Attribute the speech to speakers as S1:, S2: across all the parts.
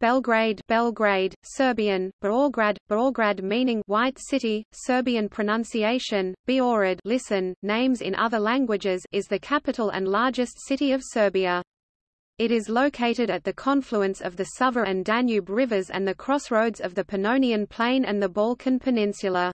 S1: Belgrade Belgrade, Serbian, Beograd, Beograd meaning White City, Serbian pronunciation, Beorad listen, names in other languages is the capital and largest city of Serbia. It is located at the confluence of the Sava and Danube rivers and the crossroads of the Pannonian Plain and the Balkan Peninsula.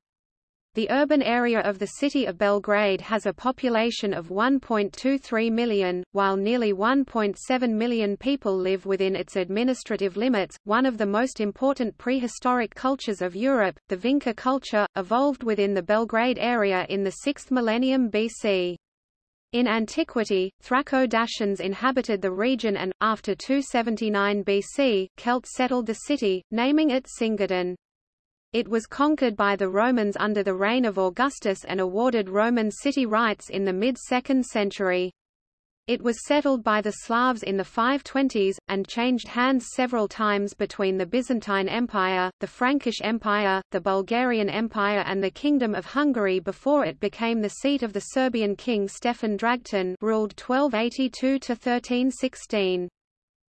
S1: The urban area of the city of Belgrade has a population of 1.23 million, while nearly 1.7 million people live within its administrative limits. One of the most important prehistoric cultures of Europe, the Vinca culture, evolved within the Belgrade area in the 6th millennium BC. In antiquity, Thraco-Dacians inhabited the region and, after 279 BC, Celts settled the city, naming it Cingadon. It was conquered by the Romans under the reign of Augustus and awarded Roman city rights in the mid-2nd century. It was settled by the Slavs in the 520s, and changed hands several times between the Byzantine Empire, the Frankish Empire, the Bulgarian Empire and the Kingdom of Hungary before it became the seat of the Serbian king Stefan Dragutin ruled 1282–1316.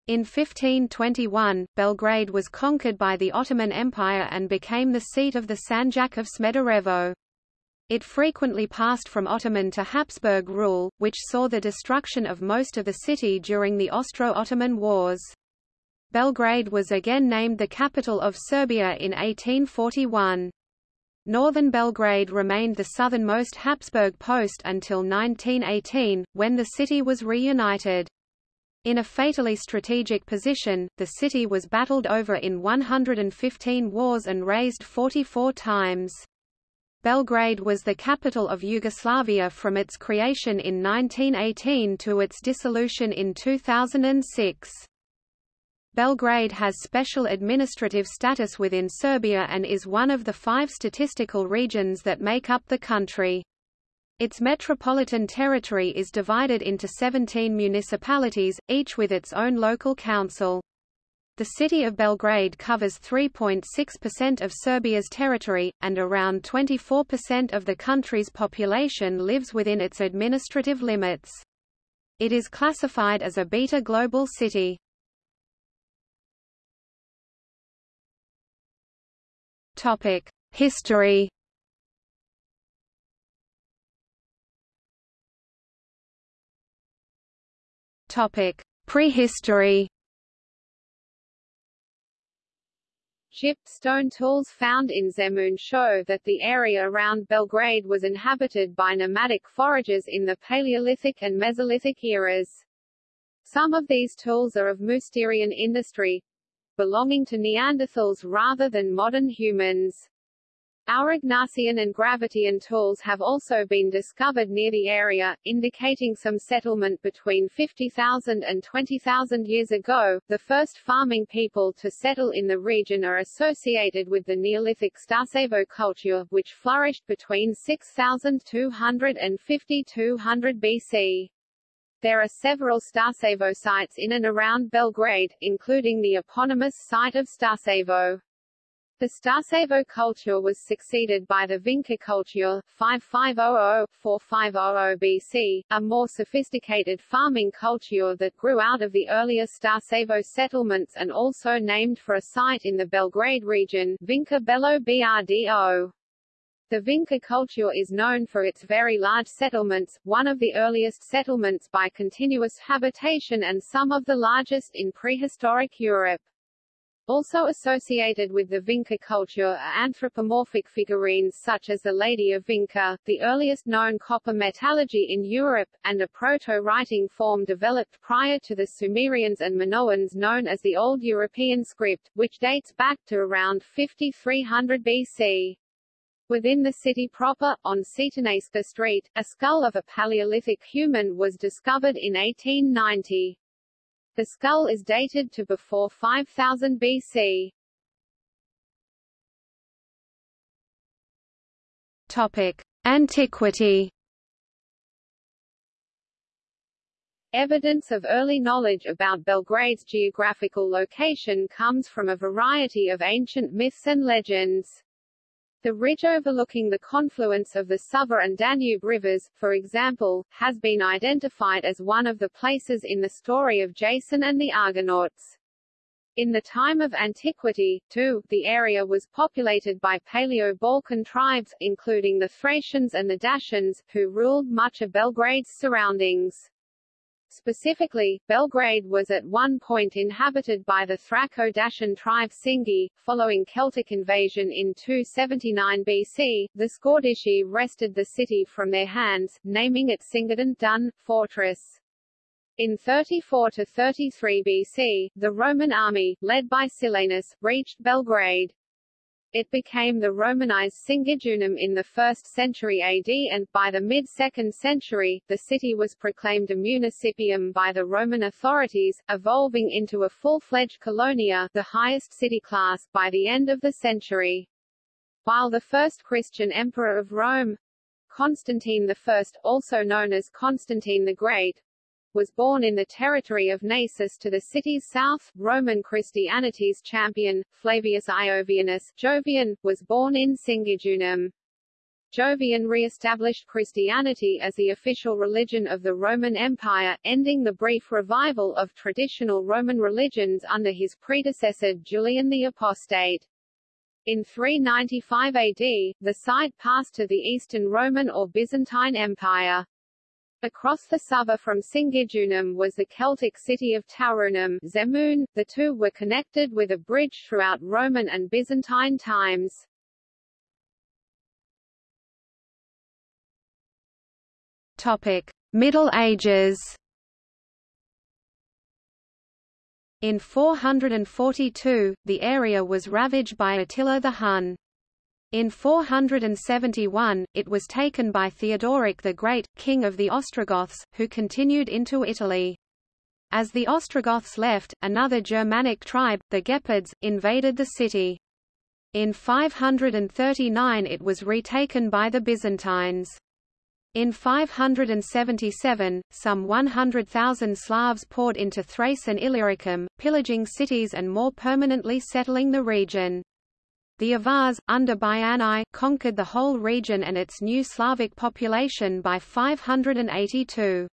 S1: In 1521, Belgrade was conquered by the Ottoman Empire and became the seat of the Sanjak of Smederevo. It frequently passed from Ottoman to Habsburg rule, which saw the destruction of most of the city during the Austro-Ottoman Wars. Belgrade was again named the capital of Serbia in 1841. Northern Belgrade remained the southernmost Habsburg post until 1918, when the city was reunited. In a fatally strategic position, the city was battled over in 115 wars and razed 44 times. Belgrade was the capital of Yugoslavia from its creation in 1918 to its dissolution in 2006. Belgrade has special administrative status within Serbia and is one of the five statistical regions that make up the country. Its metropolitan territory is divided into 17 municipalities, each with its own local council. The city of Belgrade covers 3.6% of Serbia's territory, and around 24% of the country's population lives within its administrative limits. It is classified as a beta global city. History Topic: Prehistory.
S2: Chipped stone tools found in Zemun show that the area around Belgrade was inhabited by nomadic foragers in the Paleolithic and Mesolithic eras. Some of these tools are of Mousterian industry, belonging to Neanderthals rather than modern humans. Aurignacian and Gravettian tools have also been discovered near the area, indicating some settlement between 50,000 and 20,000 years ago. The first farming people to settle in the region are associated with the Neolithic Starcevo culture, which flourished between 6200 and 5200 BC. There are several Starcevo sites in and around Belgrade, including the eponymous site of Starcevo. The Starcevo culture was succeeded by the Vinca culture 5500-4500 BC, a more sophisticated farming culture that grew out of the earlier Starcevo settlements and also named for a site in the Belgrade region Vinca Belo Brdo. The Vinca culture is known for its very large settlements, one of the earliest settlements by continuous habitation and some of the largest in prehistoric Europe. Also associated with the Vinca culture are anthropomorphic figurines such as the Lady of Vinca, the earliest known copper metallurgy in Europe, and a proto-writing form developed prior to the Sumerians and Minoans known as the Old European script, which dates back to around 5300 BC. Within the city proper, on Cetinjska Street, a skull of a Paleolithic human was discovered in 1890. The skull is dated to before 5000 BC.
S1: Topic: Antiquity.
S2: Evidence of early knowledge about Belgrade's geographical location comes from a variety of ancient myths and legends. The ridge overlooking the confluence of the Sava and Danube rivers, for example, has been identified as one of the places in the story of Jason and the Argonauts. In the time of antiquity, too, the area was populated by Paleo-Balkan tribes, including the Thracians and the Dacians, who ruled much of Belgrade's surroundings. Specifically, Belgrade was at one point inhabited by the Thraco-Dacian tribe Singi. Following Celtic invasion in 279 BC, the Scordisci wrested the city from their hands, naming it Singadun Dun, fortress. In 34 to 33 BC, the Roman army, led by Silanus, reached Belgrade. It became the Romanized Singidunum in the 1st century AD and, by the mid-2nd century, the city was proclaimed a municipium by the Roman authorities, evolving into a full-fledged colonia the highest city class, by the end of the century. While the first Christian emperor of Rome, Constantine I, also known as Constantine the Great, was born in the territory of Naissus to the city's south. Roman Christianity's champion, Flavius Iovianus Jovian, was born in Singidunum. Jovian re-established Christianity as the official religion of the Roman Empire, ending the brief revival of traditional Roman religions under his predecessor Julian the Apostate. In 395 AD, the site passed to the Eastern Roman or Byzantine Empire. Across the Sava from Singidunum was the Celtic city of Taurunum Zemun. The two were connected with a bridge throughout Roman and Byzantine times.
S1: Topic: Middle Ages. In 442, the area was ravaged by Attila the Hun. In 471, it was taken by Theodoric the Great, king of the Ostrogoths, who continued into Italy. As the Ostrogoths left, another Germanic tribe, the Gepids, invaded the city. In 539 it was retaken by the Byzantines. In 577, some 100,000 Slavs poured into Thrace and Illyricum, pillaging cities and more permanently settling the region. The Avars, under Bayan I, conquered the whole region and its new Slavic population by 582.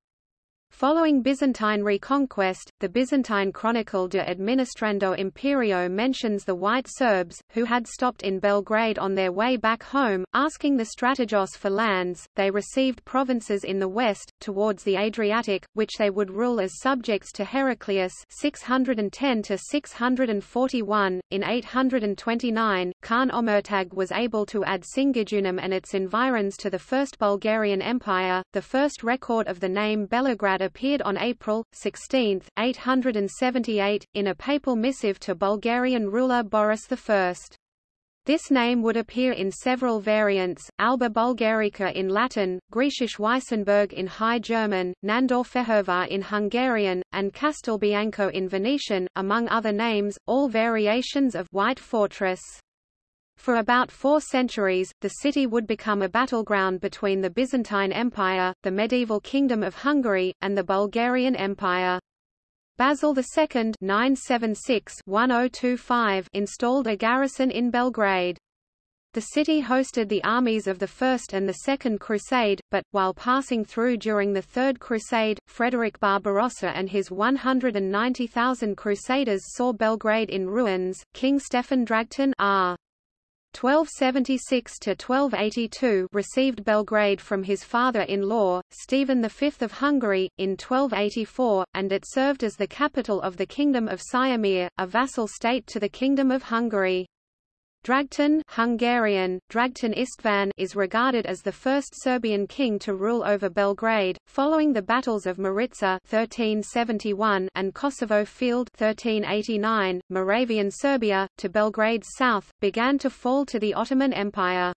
S1: Following Byzantine reconquest, the Byzantine chronicle De Administrando Imperio mentions the White Serbs, who had stopped in Belgrade on their way back home, asking the Strategos for lands. They received provinces in the west, towards the Adriatic, which they would rule as subjects to Heraclius 610 to 641. In 829, Khan Omertag was able to add Singidunum and its environs to the First Bulgarian Empire. The first record of the name Belograd appeared on April 16, 878, in a papal missive to Bulgarian ruler Boris I. This name would appear in several variants, Alba Bulgarica in Latin, Griechisch Weissenburg in High German, Nandor Fehervar in Hungarian, and Castelbianco in Venetian, among other names, all variations of White Fortress. For about four centuries, the city would become a battleground between the Byzantine Empire, the medieval Kingdom of Hungary, and the Bulgarian Empire. Basil II 976-1025 installed a garrison in Belgrade. The city hosted the armies of the First and the Second Crusade, but, while passing through during the Third Crusade, Frederick Barbarossa and his 190,000 crusaders saw Belgrade in ruins. King Stefan Dragutin R. 1276–1282 received Belgrade from his father-in-law, Stephen V of Hungary, in 1284, and it served as the capital of the Kingdom of Siamir, a vassal state to the Kingdom of Hungary. Dragutin Hungarian, Dragutin Istvan is regarded as the first Serbian king to rule over Belgrade, following the battles of Maritsa 1371 and Kosovo Field 1389, Moravian Serbia, to Belgrade's south, began to fall to the Ottoman Empire.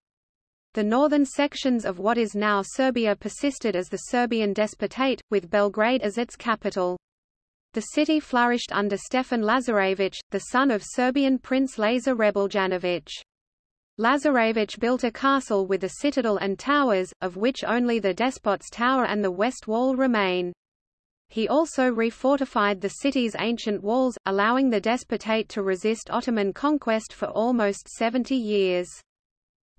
S1: The northern sections of what is now Serbia persisted as the Serbian Despotate, with Belgrade as its capital. The city flourished under Stefan Lazarevich, the son of Serbian Prince Lazar Hrebeljanović. Lazarevich built a castle with a citadel and towers, of which only the Despot's Tower and the west wall remain. He also refortified the city's ancient walls, allowing the despotate to resist Ottoman conquest for almost 70 years.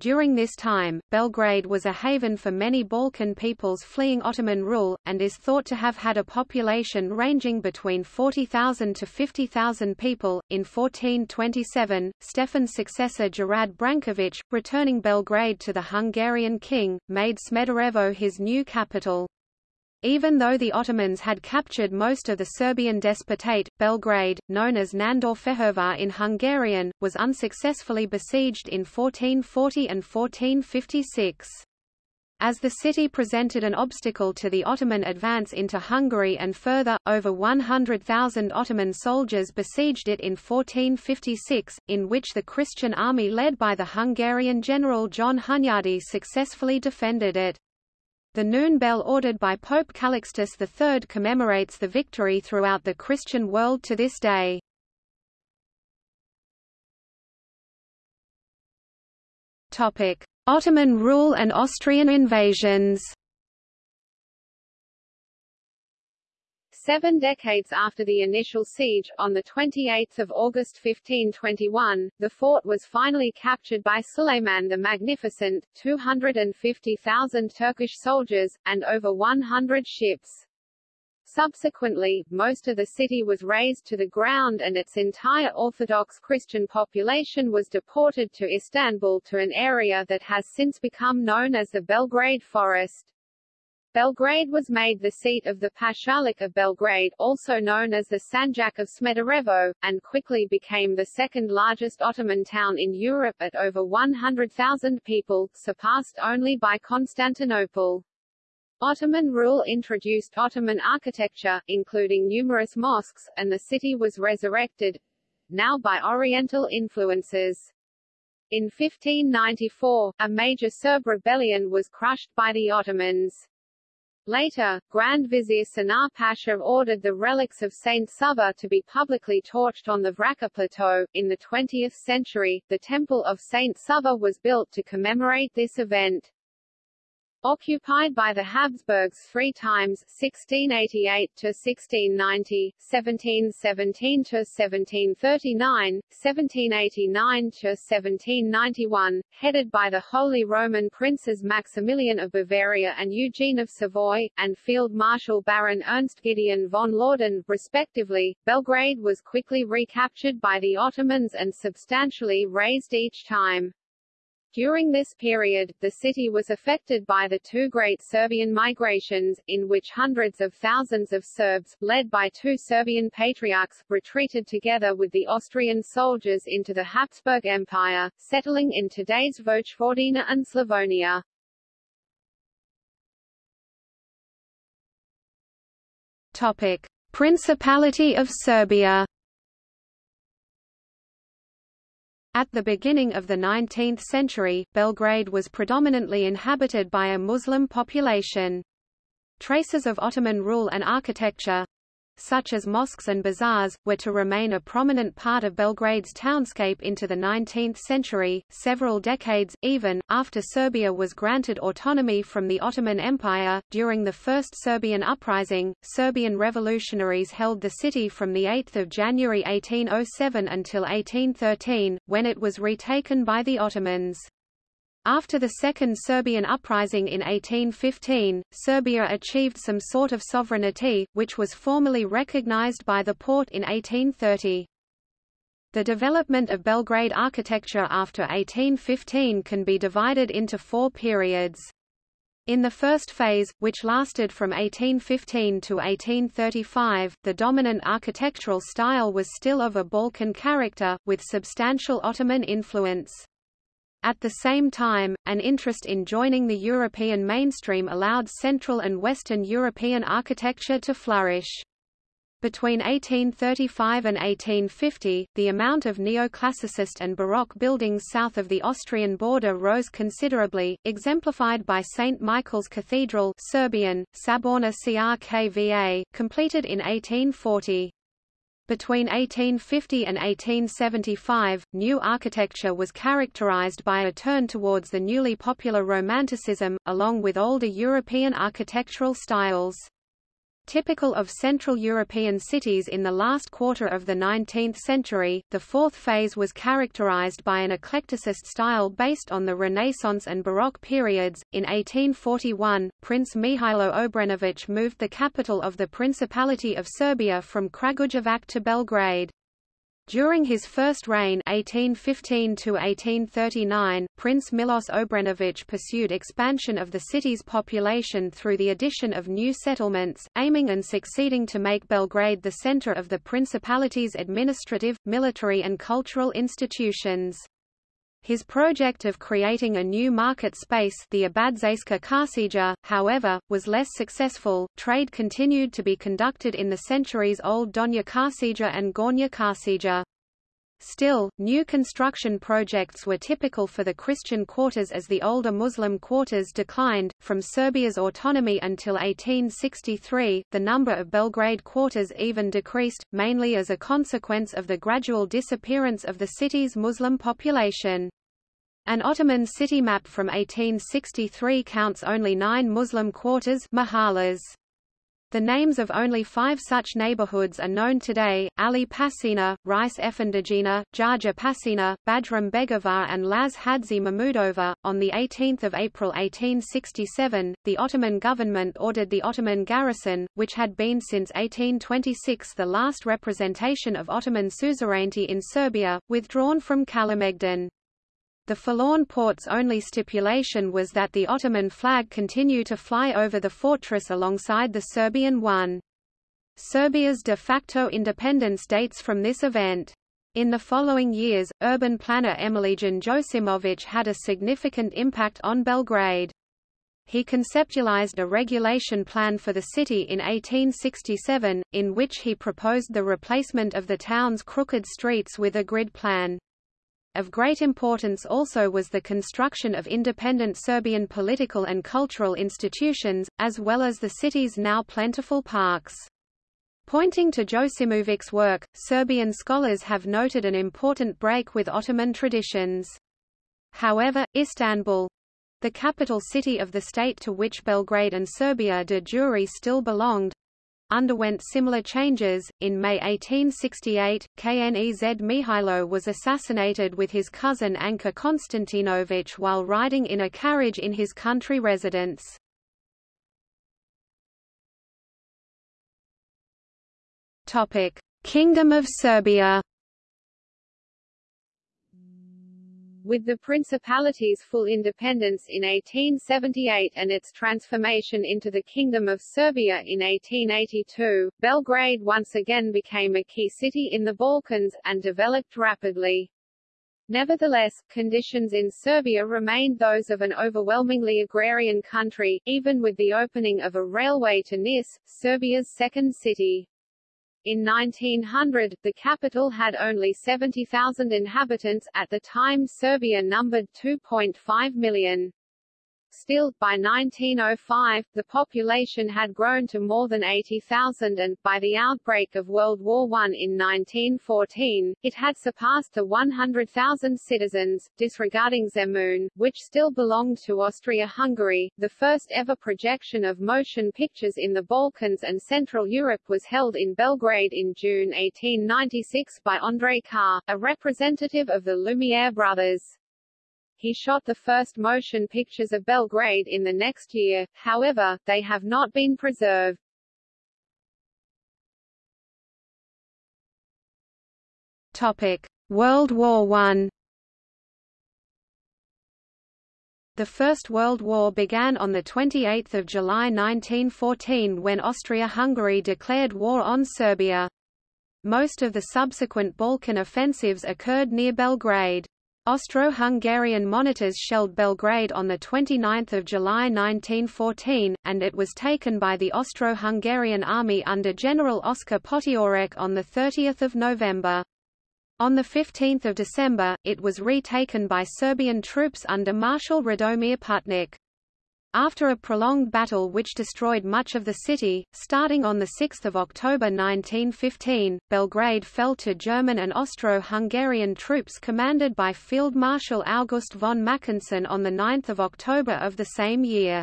S1: During this time, Belgrade was a haven for many Balkan peoples fleeing Ottoman rule, and is thought to have had a population ranging between 40,000 to 50,000 people. In 1427, Stefan's successor Gerard Branković, returning Belgrade to the Hungarian king, made Smederevo his new capital. Even though the Ottomans had captured most of the Serbian despotate, Belgrade, known as Nandor in Hungarian, was unsuccessfully besieged in 1440 and 1456. As the city presented an obstacle to the Ottoman advance into Hungary and further, over 100,000 Ottoman soldiers besieged it in 1456, in which the Christian army led by the Hungarian general John Hunyadi successfully defended it. The noon bell ordered by Pope Calixtus III commemorates the victory throughout the Christian world to this day. Ottoman rule and Austrian invasions
S2: Seven decades after the initial siege, on 28 August 1521, the fort was finally captured by Suleiman the Magnificent, 250,000 Turkish soldiers, and over 100 ships. Subsequently, most of the city was razed to the ground and its entire Orthodox Christian population was deported to Istanbul to an area that has since become known as the Belgrade Forest. Belgrade was made the seat of the Pashalik of Belgrade, also known as the Sanjak of Smederevo, and quickly became the second largest Ottoman town in Europe at over 100,000 people, surpassed only by Constantinople. Ottoman rule introduced Ottoman architecture, including numerous mosques, and the city was resurrected, now by Oriental influences. In 1594, a major Serb rebellion was crushed by the Ottomans. Later, Grand Vizier Sinan Pasha ordered the relics of Saint Sava to be publicly torched on the Vračar Plateau. In the 20th century, the Temple of Saint Sava was built to commemorate this event. Occupied by the Habsburgs three times 1688 to 1690, 1717 to 1739, 1789 to 1791, headed by the Holy Roman Princes Maximilian of Bavaria and Eugene of Savoy, and Field Marshal Baron Ernst Gideon von Laudon, respectively, Belgrade was quickly recaptured by the Ottomans and substantially razed each time. During this period, the city was affected by the two great Serbian migrations, in which hundreds of thousands of Serbs, led by two Serbian patriarchs, retreated together with the Austrian soldiers into the Habsburg Empire, settling in today's Vojvodina and Slavonia.
S1: Topic. Principality of Serbia At the beginning of the 19th century, Belgrade was predominantly inhabited by a Muslim population. Traces of Ottoman rule and architecture, such as mosques and bazaars, were to remain a prominent part of Belgrade's townscape into the 19th century, several decades, even, after Serbia was granted autonomy from the Ottoman Empire. During the First Serbian Uprising, Serbian revolutionaries held the city from 8 January 1807 until 1813, when it was retaken by the Ottomans. After the Second Serbian Uprising in 1815, Serbia achieved some sort of sovereignty, which was formally recognized by the Porte in 1830. The development of Belgrade architecture after 1815 can be divided into four periods. In the first phase, which lasted from 1815 to 1835, the dominant architectural style was still of a Balkan character, with substantial Ottoman influence. At the same time, an interest in joining the European mainstream allowed Central and Western European architecture to flourish. Between 1835 and 1850, the amount of neoclassicist and Baroque buildings south of the Austrian border rose considerably, exemplified by St. Michael's Cathedral Serbian, Saborna Crkva, completed in 1840. Between 1850 and 1875, new architecture was characterized by a turn towards the newly popular Romanticism, along with older European architectural styles. Typical of Central European cities in the last quarter of the 19th century, the fourth phase was characterized by an eclecticist style based on the Renaissance and Baroque periods. In 1841, Prince Mihailo Obrenović moved the capital of the Principality of Serbia from Kragujevac to Belgrade. During his first reign 1815 Prince Milos Obrenović pursued expansion of the city's population through the addition of new settlements, aiming and succeeding to make Belgrade the center of the principality's administrative, military and cultural institutions. His project of creating a new market space the Abadzejska Kasija, however, was less successful. Trade continued to be conducted in the centuries-old Donja Kasija and Gornja Kasija. Still, new construction projects were typical for the Christian quarters as the older Muslim quarters declined. From Serbia's autonomy until 1863, the number of Belgrade quarters even decreased, mainly as a consequence of the gradual disappearance of the city's Muslim population. An Ottoman city map from 1863 counts only nine Muslim quarters mahallas. The names of only five such neighborhoods are known today, Ali Pasina, Rice Efendijina, Jaja Pasina, Bajram Begovar and Laz Hadzi Mahmudova. On 18 April 1867, the Ottoman government ordered the Ottoman garrison, which had been since 1826 the last representation of Ottoman suzerainty in Serbia, withdrawn from Kalemegdan. The Forlorn Port's only stipulation was that the Ottoman flag continue to fly over the fortress alongside the Serbian one. Serbia's de facto independence dates from this event. In the following years, urban planner Emilijan Josimovic had a significant impact on Belgrade. He conceptualized a regulation plan for the city in 1867, in which he proposed the replacement of the town's crooked streets with a grid plan. Of great importance also was the construction of independent Serbian political and cultural institutions, as well as the city's now plentiful parks. Pointing to Josimovic's work, Serbian scholars have noted an important break with Ottoman traditions. However, Istanbul, the capital city of the state to which Belgrade and Serbia de jure still belonged, underwent similar changes. In May 1868, Knez Mihailo was assassinated with his cousin Anka Konstantinovich while riding in a carriage in his country residence. Kingdom of Serbia.
S2: With the Principality's full independence in 1878 and its transformation into the Kingdom of Serbia in 1882, Belgrade once again became a key city in the Balkans, and developed rapidly. Nevertheless, conditions in Serbia remained those of an overwhelmingly agrarian country, even with the opening of a railway to Nis, Serbia's second city. In 1900, the capital had only 70,000 inhabitants, at the time Serbia numbered 2.5 million. Still, by 1905, the population had grown to more than 80,000 and, by the outbreak of World War I in 1914, it had surpassed the 100,000 citizens, disregarding Zemun, which still belonged to Austria-Hungary. The first ever projection of motion pictures in the Balkans and Central Europe was held in Belgrade in June 1896 by Andre Carr, a representative of the Lumiere brothers. He shot the first motion pictures of Belgrade in the next year, however, they have not been preserved.
S1: Topic: World War I. The First World War began on 28 July 1914 when Austria-Hungary declared war on Serbia. Most of the subsequent Balkan offensives occurred near Belgrade. Austro-Hungarian monitors shelled Belgrade on 29 July 1914, and it was taken by the Austro-Hungarian army under General Oskar Potiorek on 30 November. On 15 December, it was retaken by Serbian troops under Marshal Radomir Putnik. After a prolonged battle which destroyed much of the city, starting on 6 October 1915, Belgrade fell to German and Austro-Hungarian troops commanded by Field Marshal August von Mackensen on 9 October of the same year.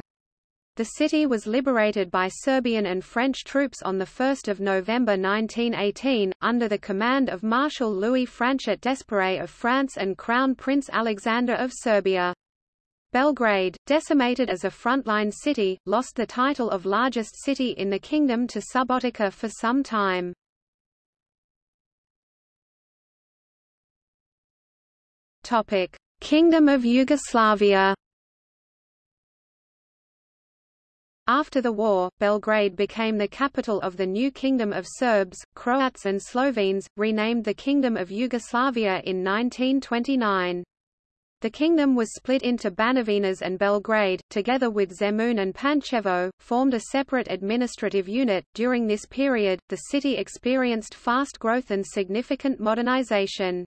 S1: The city was liberated by Serbian and French troops on the 1 of November 1918, under the command of Marshal Louis Franchet d'Esperey of France and Crown Prince Alexander of Serbia. Belgrade, decimated as a frontline city, lost the title of largest city in the kingdom to Subotica for some time. Topic: Kingdom of Yugoslavia. After the war, Belgrade became the capital of the new Kingdom of Serbs, Croats and Slovenes, renamed the Kingdom of Yugoslavia in 1929. The kingdom was split into Banovinas and Belgrade, together with Zemun and Pančevo, formed a separate administrative unit. During this period, the city experienced fast growth and significant modernization.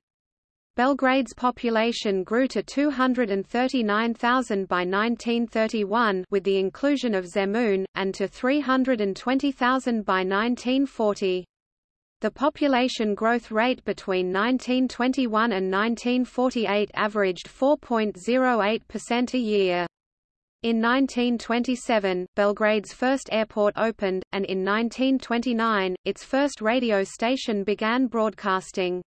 S1: Belgrade's population grew to 239,000 by 1931 with the inclusion of Zemun, and to 320,000 by 1940. The population growth rate between 1921 and 1948 averaged 4.08% a year. In 1927, Belgrade's first airport opened, and in 1929, its first radio station began broadcasting.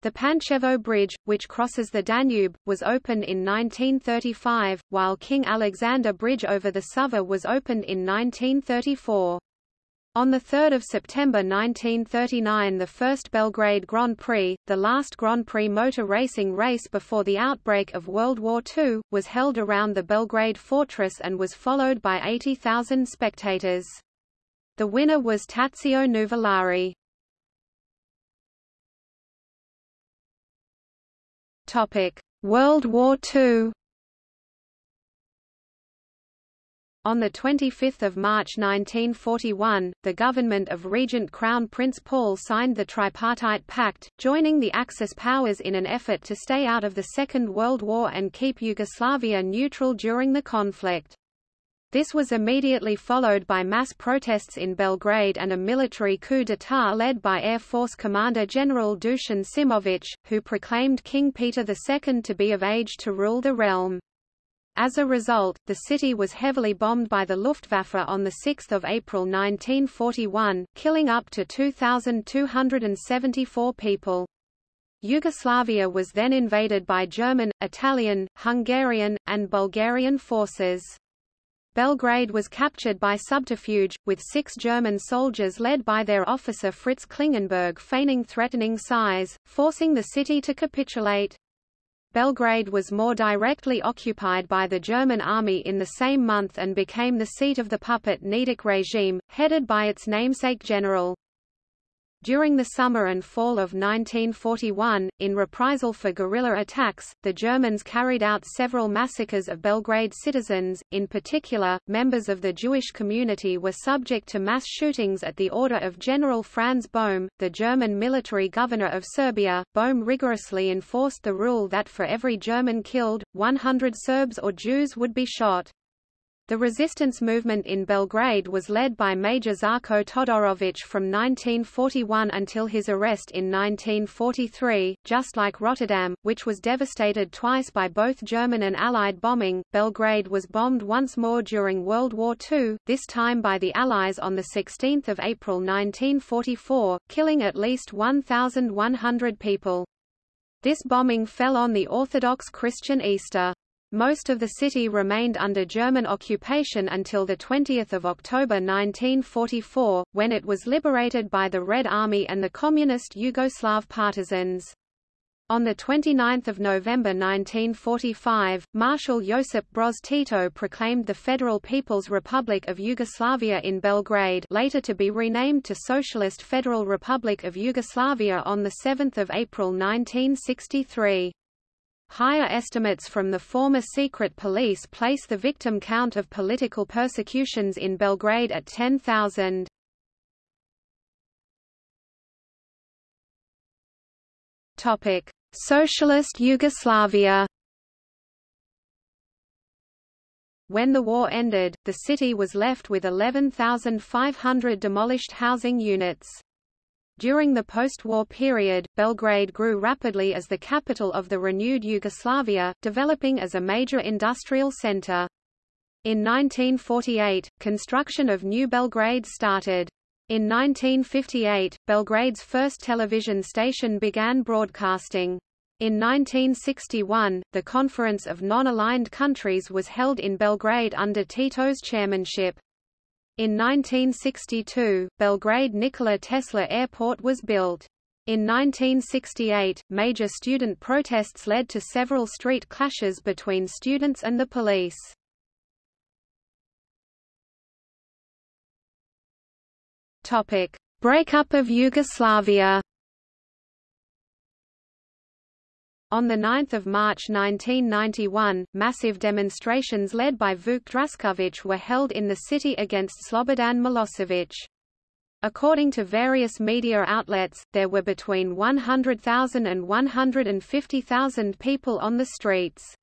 S1: The Pančevo Bridge, which crosses the Danube, was opened in 1935, while King Alexander Bridge over the Sava was opened in 1934. On 3 September 1939 the first Belgrade Grand Prix, the last Grand Prix motor racing race before the outbreak of World War II, was held around the Belgrade fortress and was followed by 80,000 spectators. The winner was Tazio Nuvolari. World War II. On 25 March 1941, the government of Regent Crown Prince Paul signed the Tripartite Pact, joining the Axis powers in an effort to stay out of the Second World War and keep Yugoslavia neutral during the conflict. This was immediately followed by mass protests in Belgrade and a military coup d'état led by Air Force Commander General Dusan Simovic, who proclaimed King Peter II to be of age to rule the realm. As a result, the city was heavily bombed by the Luftwaffe on 6 April 1941, killing up to 2,274 people. Yugoslavia was then invaded by German, Italian, Hungarian, and Bulgarian forces. Belgrade was captured by subterfuge, with six German soldiers led by their officer Fritz Klingenberg feigning threatening size, forcing the city to capitulate. Belgrade was more directly occupied by the German army in the same month and became the seat of the puppet Nedic regime, headed by its namesake general. During the summer and fall of 1941, in reprisal for guerrilla attacks, the Germans carried out several massacres of Belgrade citizens, in particular, members of the Jewish community were subject to mass shootings at the order of General Franz Bohm, the German military governor of Serbia. Bohm rigorously enforced the rule that for every German killed, 100 Serbs or Jews would be shot. The resistance movement in Belgrade was led by Major Žarko Todorović from 1941 until his arrest in 1943. Just like Rotterdam, which was devastated twice by both German and Allied bombing, Belgrade was bombed once more during World War II, this time by the Allies on 16 April 1944, killing at least 1,100 people. This bombing fell on the Orthodox Christian Easter. Most of the city remained under German occupation until 20 October 1944, when it was liberated by the Red Army and the Communist Yugoslav partisans. On 29 November 1945, Marshal Josip Broz Tito proclaimed the Federal People's Republic of Yugoslavia in Belgrade later to be renamed to Socialist Federal Republic of Yugoslavia on 7 April 1963. Higher estimates from the former secret police place the victim count of political persecutions in Belgrade at 10,000. Topic: Socialist Yugoslavia. When the war ended, the city was left with 11,500 demolished housing units. During the post-war period, Belgrade grew rapidly as the capital of the renewed Yugoslavia, developing as a major industrial center. In 1948, construction of New Belgrade started. In 1958, Belgrade's first television station began broadcasting. In 1961, the Conference of Non-Aligned Countries was held in Belgrade under Tito's chairmanship. In 1962, Belgrade Nikola Tesla Airport was built. In 1968, major student protests led to several street clashes between students and the police. Topic: Breakup of Yugoslavia. On 9 March 1991, massive demonstrations led by Vuk Drašković were held in the city against Slobodan Milosevic. According to various media outlets, there were between 100,000 and 150,000 people on the streets.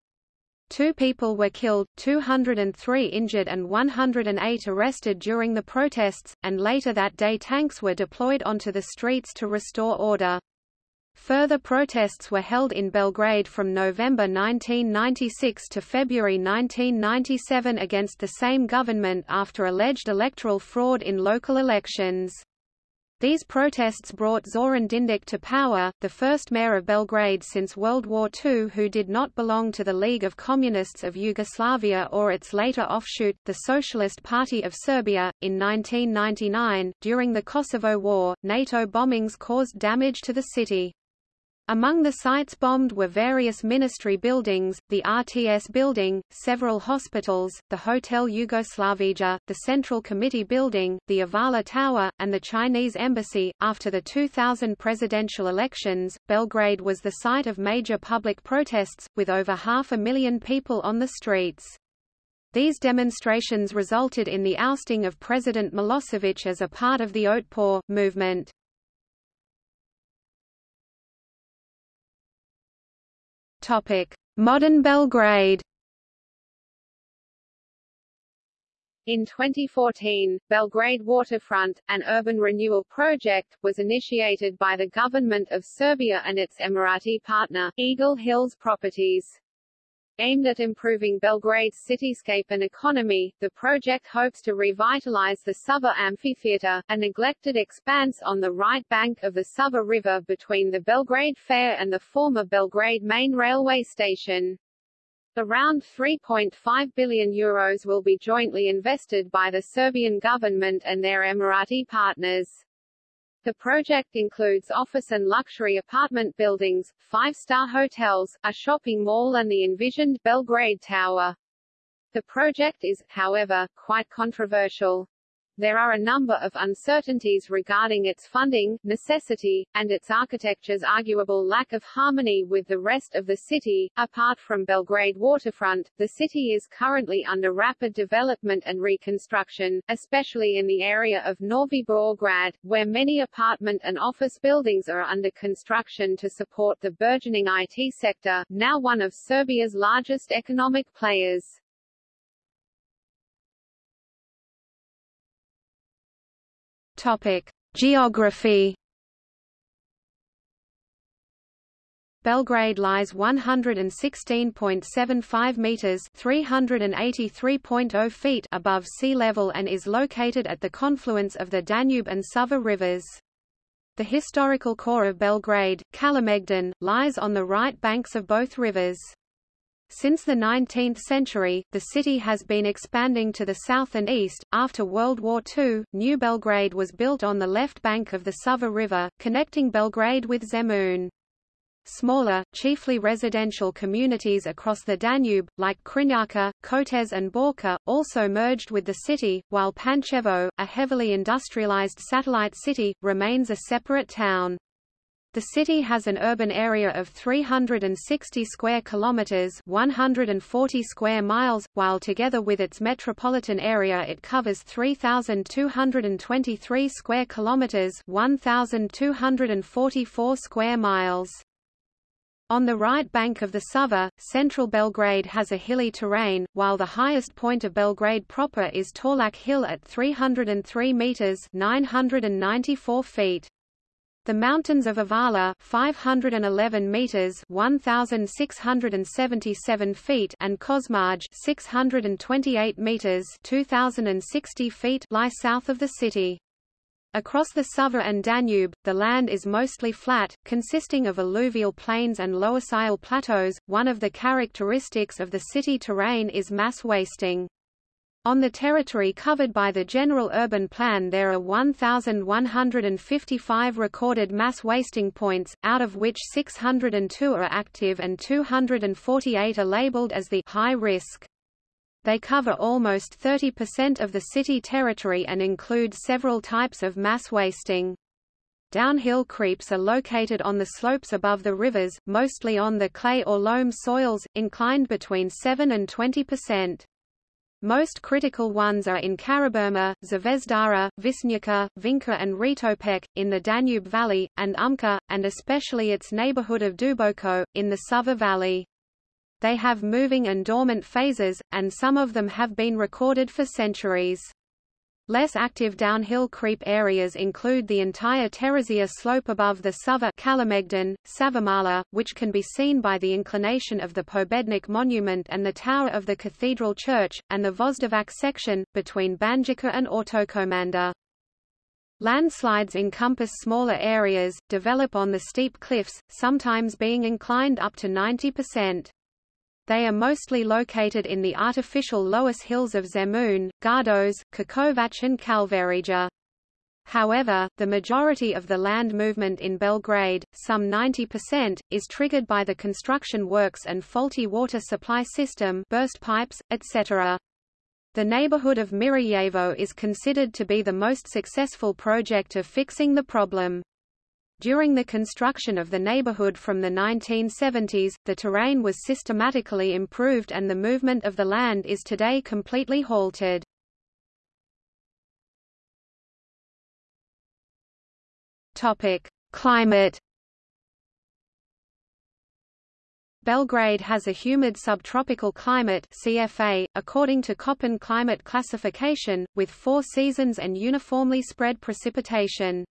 S1: Two people were killed, 203 injured and 108 arrested during the protests, and later that day tanks were deployed onto the streets to restore order. Further protests were held in Belgrade from November 1996 to February 1997 against the same government after alleged electoral fraud in local elections. These protests brought Zoran Dindic to power, the first mayor of Belgrade since World War II who did not belong to the League of Communists of Yugoslavia or its later offshoot, the Socialist Party of Serbia. In 1999, during the Kosovo War, NATO bombings caused damage to the city. Among the sites bombed were various ministry buildings, the RTS building, several hospitals, the Hotel Yugoslavia, the Central Committee building, the Avala Tower, and the Chinese embassy. After the 2000 presidential elections, Belgrade was the site of major public protests, with over half a million people on the streets. These demonstrations resulted in the ousting of President Milosevic as a part of the Otpor movement. Modern Belgrade.
S2: In 2014, Belgrade Waterfront, an urban renewal project, was initiated by the government of Serbia and its Emirati partner, Eagle Hills Properties. Aimed at improving Belgrade's cityscape and economy, the project hopes to revitalize the Sava Amphitheater, a neglected expanse on the right bank of the Sava River between the Belgrade Fair and the former Belgrade main railway station. Around 3.5 billion euros will be jointly invested by the Serbian government and their Emirati partners. The project includes office and luxury apartment buildings, five-star hotels, a shopping mall and the envisioned Belgrade Tower. The project is, however, quite controversial. There are a number of uncertainties regarding its funding, necessity, and its architecture's arguable lack of harmony with the rest of the city. Apart from Belgrade waterfront, the city is currently under rapid development and reconstruction, especially in the area of Novi Beograd, where many apartment and office buildings are under construction to support the burgeoning IT sector, now one of Serbia's largest economic players.
S1: Topic: Geography. Belgrade lies 116.75 meters (383.0 feet) above sea level and is located at the confluence of the Danube and Sava rivers. The historical core of Belgrade, Kalemegdan, lies on the right banks of both rivers. Since the 19th century, the city has been expanding to the south and east. After World War II, New Belgrade was built on the left bank of the Sava River, connecting Belgrade with Zemun. Smaller, chiefly residential communities across the Danube, like Krnjača, Kotes and Borča, also merged with the city, while Pančevo, a heavily industrialized satellite city, remains a separate town. The city has an urban area of 360 square kilometers, 140 square miles, while together with its metropolitan area it covers 3223 square kilometers, 1244 square miles. On the right bank of the Sava, central Belgrade has a hilly terrain, while the highest point of Belgrade proper is Torlak Hill at 303 meters, 994 feet. The mountains of Avala 511 meters 1677 feet and Kosmaj 628 meters 2060 feet lie south of the city. Across the Sava and Danube, the land is mostly flat, consisting of alluvial plains and loessial plateaus. One of the characteristics of the city terrain is mass wasting. On the territory covered by the General Urban Plan there are 1,155 recorded mass wasting points, out of which 602 are active and 248 are labeled as the high risk. They cover almost 30% of the city territory and include several types of mass wasting. Downhill creeps are located on the slopes above the rivers, mostly on the clay or loam soils, inclined between 7 and 20%. Most critical ones are in Karaburma, Zvezdara, Visnyuka, Vinka and Ritopek, in the Danube Valley, and Umka, and especially its neighborhood of Duboko, in the Sava Valley. They have moving and dormant phases, and some of them have been recorded for centuries. Less active downhill creep areas include the entire Teresia slope above the Sava Savamala, which can be seen by the inclination of the Pobednik monument and the tower of the cathedral church, and the Voždovac section, between Banjica and Autokomanda. Landslides encompass smaller areas, develop on the steep cliffs, sometimes being inclined up to 90%. They are mostly located in the artificial Loess hills of Zemun, Gardos, Kakovac and Kalvarija. However, the majority of the land movement in Belgrade, some 90%, is triggered by the construction works and faulty water supply system burst pipes, etc. The neighborhood of Mirijevo is considered to be the most successful project of fixing the problem. During the construction of the neighborhood from the 1970s, the terrain was systematically improved and the movement of the land is today completely halted. Topic: Climate Belgrade has a humid subtropical climate CFA, according to Köppen climate classification, with four seasons and uniformly spread precipitation.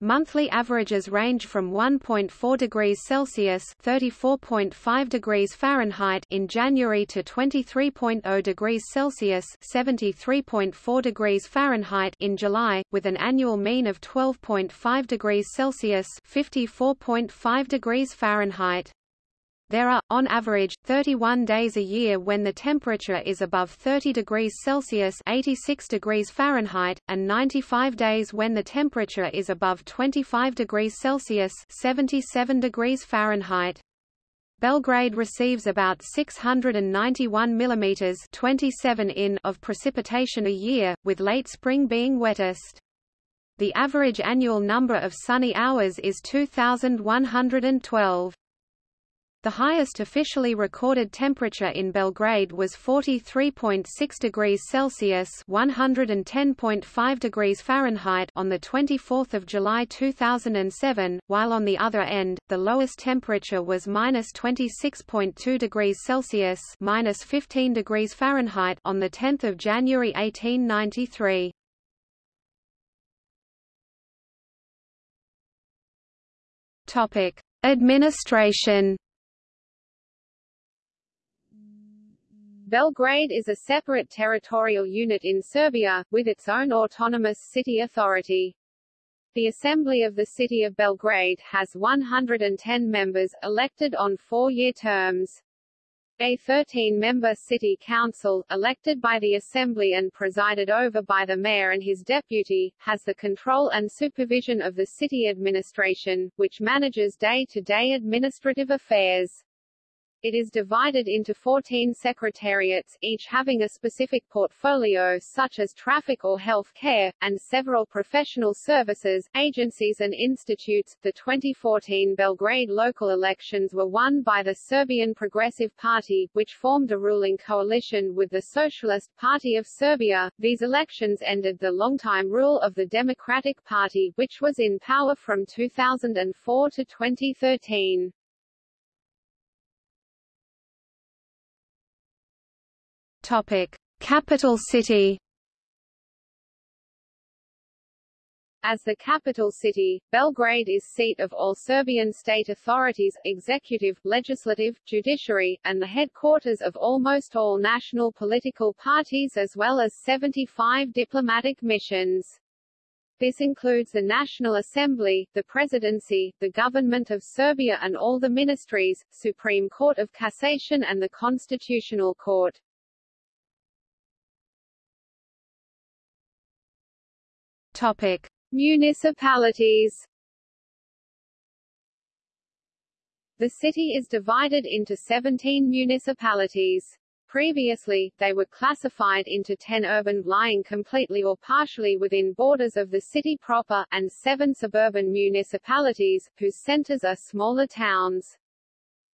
S1: Monthly averages range from 1.4 degrees Celsius (34.5 degrees Fahrenheit) in January to 23.0 degrees Celsius (73.4 degrees Fahrenheit) in July, with an annual mean of 12.5 degrees Celsius (54.5 degrees Fahrenheit). There are, on average, 31 days a year when the temperature is above 30 degrees Celsius 86 degrees Fahrenheit, and 95 days when the temperature is above 25 degrees Celsius 77 degrees Fahrenheit. Belgrade receives about 691 mm 27 in of precipitation a year, with late spring being wettest. The average annual number of sunny hours is 2,112. The highest officially recorded temperature in Belgrade was 43.6 degrees Celsius (110.5 degrees Fahrenheit) on the 24th of July 2007, while on the other end, the lowest temperature was -26.2 degrees Celsius (-15 degrees Fahrenheit) on the 10th of January 1893. Topic: Administration
S2: Belgrade is a separate territorial unit in Serbia, with its own autonomous city authority. The Assembly of the City of Belgrade has 110 members, elected on four-year terms. A 13-member city council, elected by the Assembly and presided over by the mayor and his deputy, has the control and supervision of the city administration, which manages day-to-day -day administrative affairs. It is divided into 14 secretariats, each having a specific portfolio such as traffic or health care, and several professional services, agencies and institutes. The 2014 Belgrade local elections were won by the Serbian Progressive Party, which formed a ruling coalition with the Socialist Party of Serbia. These elections ended the longtime rule of the Democratic Party, which was in power from 2004 to 2013.
S1: Topic: Capital city.
S2: As the capital city, Belgrade is seat of all Serbian state authorities, executive, legislative, judiciary, and the headquarters of almost all national political parties as well as 75 diplomatic missions. This includes the National Assembly, the Presidency, the Government of Serbia and all the ministries, Supreme Court of Cassation and the Constitutional Court.
S1: Topic.
S2: Municipalities The city is divided into 17 municipalities. Previously, they were classified into 10 urban lying completely or partially within borders of the city proper, and 7 suburban municipalities, whose centers are smaller towns.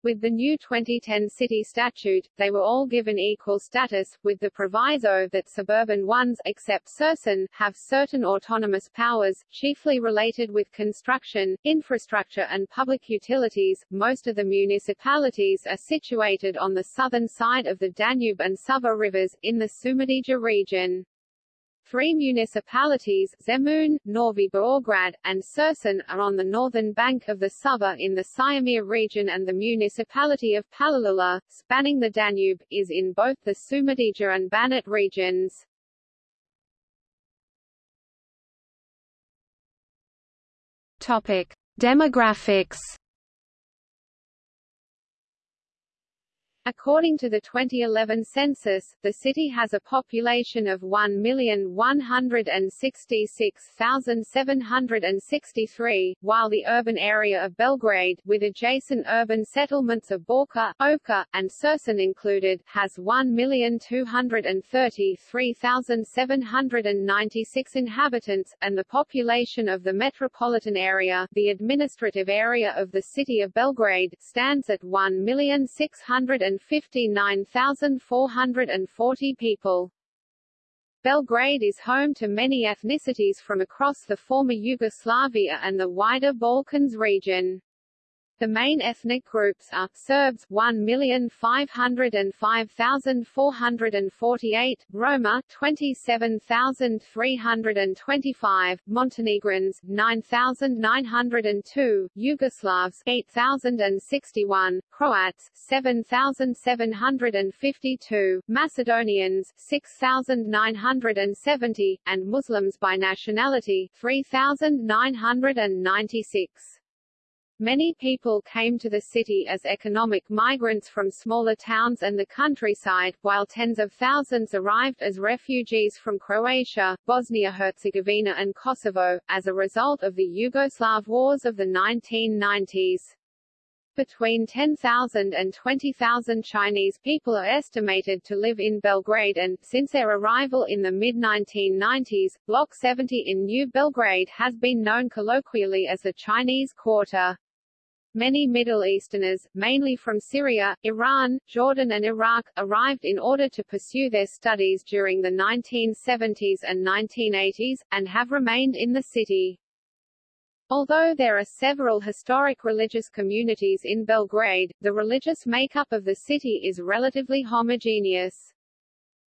S2: With the new 2010 city statute, they were all given equal status, with the proviso that suburban ones except Surčin, have certain autonomous powers, chiefly related with construction, infrastructure and public utilities. Most of the municipalities are situated on the southern side of the Danube and Sava rivers, in the Šumadija region. Three municipalities, Zemun, Novi Beograd, and Surčin, are on the northern bank of the Sava in the Syrmia region and the municipality of Palilula, spanning the Danube, is in both the Šumadija and Banat regions.
S1: Topic: Demographics.
S2: According to the 2011 census, the city has a population of 1,166,763, while the urban area of Belgrade, with adjacent urban settlements of Borča, Ovča, and Surčin included, has 1,233,796 inhabitants, and the population of the metropolitan area, the administrative area of the city of Belgrade, stands at 1,600 159,440 people. Belgrade is home to many ethnicities from across the former Yugoslavia and the wider Balkans region. The main ethnic groups are Serbs 1,505,448, Roma 27,325, Montenegrins 9,902, Yugoslavs 8,061, Croats 7,752, Macedonians 6,970, and Muslims by nationality 3,996. Many people came to the city as economic migrants from smaller towns and the countryside, while tens of thousands arrived as refugees from Croatia, Bosnia-Herzegovina and Kosovo, as a result of the Yugoslav wars of the 1990s. Between 10,000 and 20,000 Chinese people are estimated to live in Belgrade and, since their arrival in the mid-1990s, Block 70 in New Belgrade has been known colloquially as the Chinese Quarter. Many Middle Easterners, mainly from Syria, Iran, Jordan and Iraq, arrived in order to pursue their studies during the 1970s and 1980s, and have remained in the city. Although there are several historic religious communities in Belgrade, the religious makeup of the city is relatively homogeneous.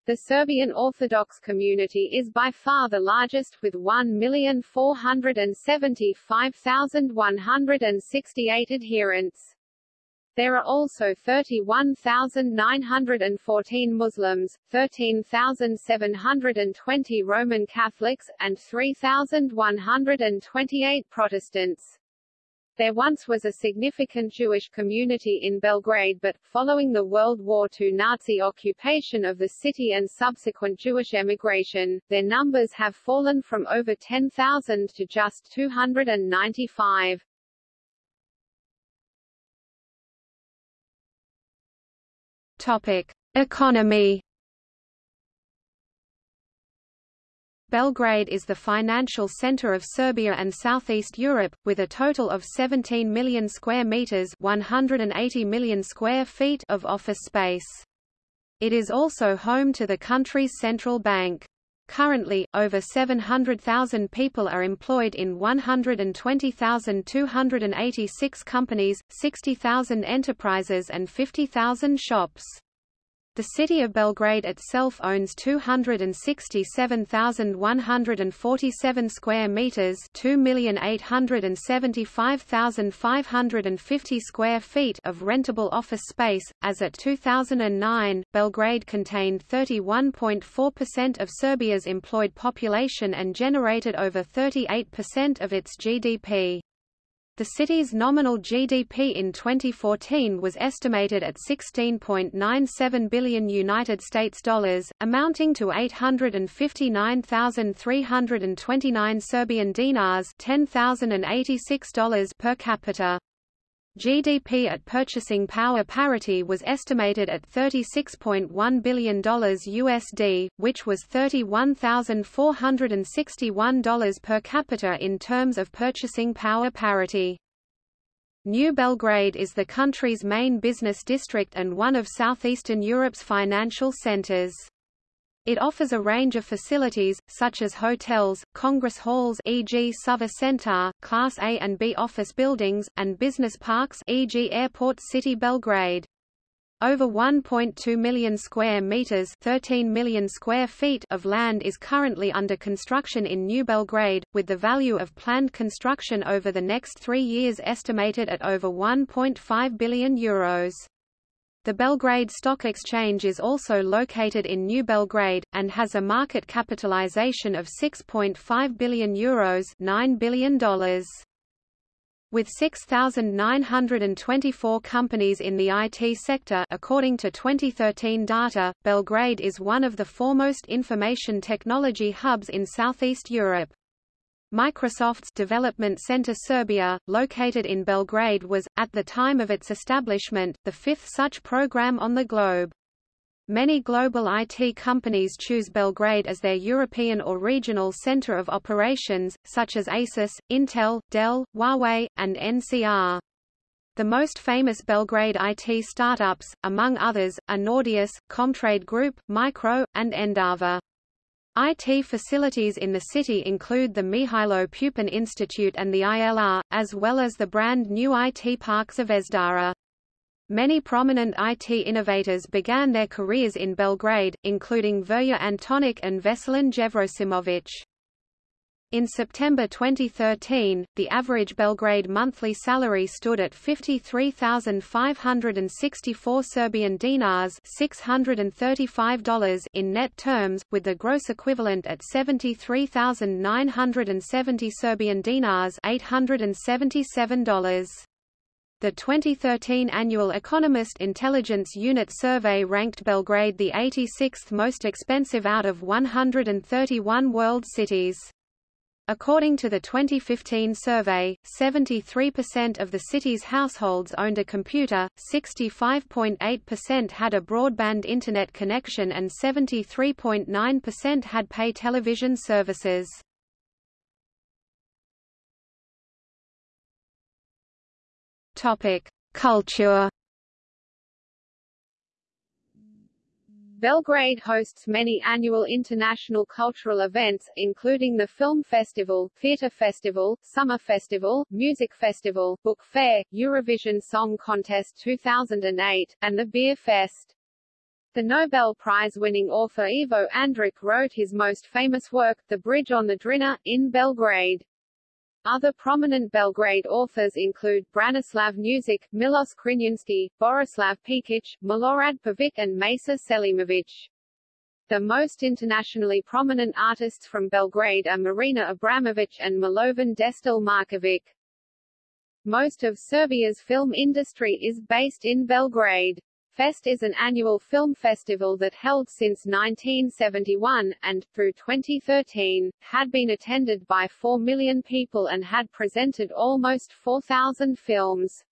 S2: The Serbian Orthodox community is by far the largest with 1,475,168 adherents. There are also 31,914 Muslims, 13,720 Roman Catholics, and 3,128 Protestants. There once was a significant Jewish community in Belgrade but, following the World War II Nazi occupation of the city and subsequent Jewish emigration, their numbers have fallen from over 10,000 to just 295.
S1: Topic: Economy Belgrade is the financial center of Serbia and Southeast Europe, with a total of 17 million square meters 180 million square feet of office space. It is also home to the country's central bank. Currently, over 700,000 people are employed in 120,286 companies, 60,000 enterprises and 50,000 shops. The city of Belgrade itself owns 267,147 square meters, 2,875,550 square feet of rentable office space. As at 2009, Belgrade contained 31.4% of Serbia's employed population and generated over 38% of its GDP. The city's nominal GDP in 2014 was estimated at 16.97 billion United States dollars, amounting to 859,329 Serbian dinars, $10,086 per capita. GDP at purchasing power parity was estimated at $36.1 billion USD, which was $31,461 per capita in terms of purchasing power parity. New Belgrade is the country's main business district and one of southeastern Europe's financial centers. It offers a range of facilities, such as hotels, congress halls e.g. Sava Centar, Class A and B office buildings, and business parks e.g. Airport City Belgrade. Over 1.2 million square meters 13 million square feet of land is currently under construction in New Belgrade, with the value of planned construction over the next three years estimated at over 1.5 billion euros. The Belgrade Stock Exchange is also located in New Belgrade, and has a market capitalization of 6.5 billion euros $9 billion. With 6,924 companies in the IT sector according to 2013 data, Belgrade is one of the foremost information technology hubs in Southeast Europe. Microsoft's Development Center Serbia, located in Belgrade was, at the time of its establishment, the fifth such program on the globe. Many global IT companies choose Belgrade as their European or regional center of operations, such as Asus, Intel, Dell, Huawei, and NCR. The most famous Belgrade IT startups, among others, are Nordeus, Comtrade Group, Micro, and Endava. IT facilities in the city include the Mihailo Pupin Institute and the ILR, as well as the brand new IT Park Zvezdara. Many prominent IT innovators began their careers in Belgrade, including Verja Antonic and Veselin Jevrosimovic. In September 2013, the average Belgrade monthly salary stood at 53,564 Serbian dinars $635 in net terms, with the gross equivalent at 73,970 Serbian dinars $877. The 2013 annual Economist Intelligence Unit survey ranked Belgrade the 86th most expensive out of 131 world cities. According to the 2015 survey, 73% of the city's households owned a computer, 65.8% had a broadband internet connection and 73.9% had pay television services. Culture
S2: Belgrade hosts many annual international cultural events, including the Film Festival, Theatre Festival, Summer Festival, Music Festival, Book Fair, Eurovision Song Contest 2008, and the Beer Fest. The Nobel Prize-winning author Ivo Andrić wrote his most famous work, The Bridge on the Drina, in Belgrade. Other prominent Belgrade authors include Branislav Nušić, Milos Crnjanski, Borislav Pekic, Milorad Pavic and Mesa Selimovic. The most internationally prominent artists from Belgrade are Marina Abramovic and Milovan Destel Markovic. Most of Serbia's film industry is based in Belgrade. Fest is an annual film festival that held since 1971, and, through 2013, had been attended by 4 million people and had presented almost 4,000 films.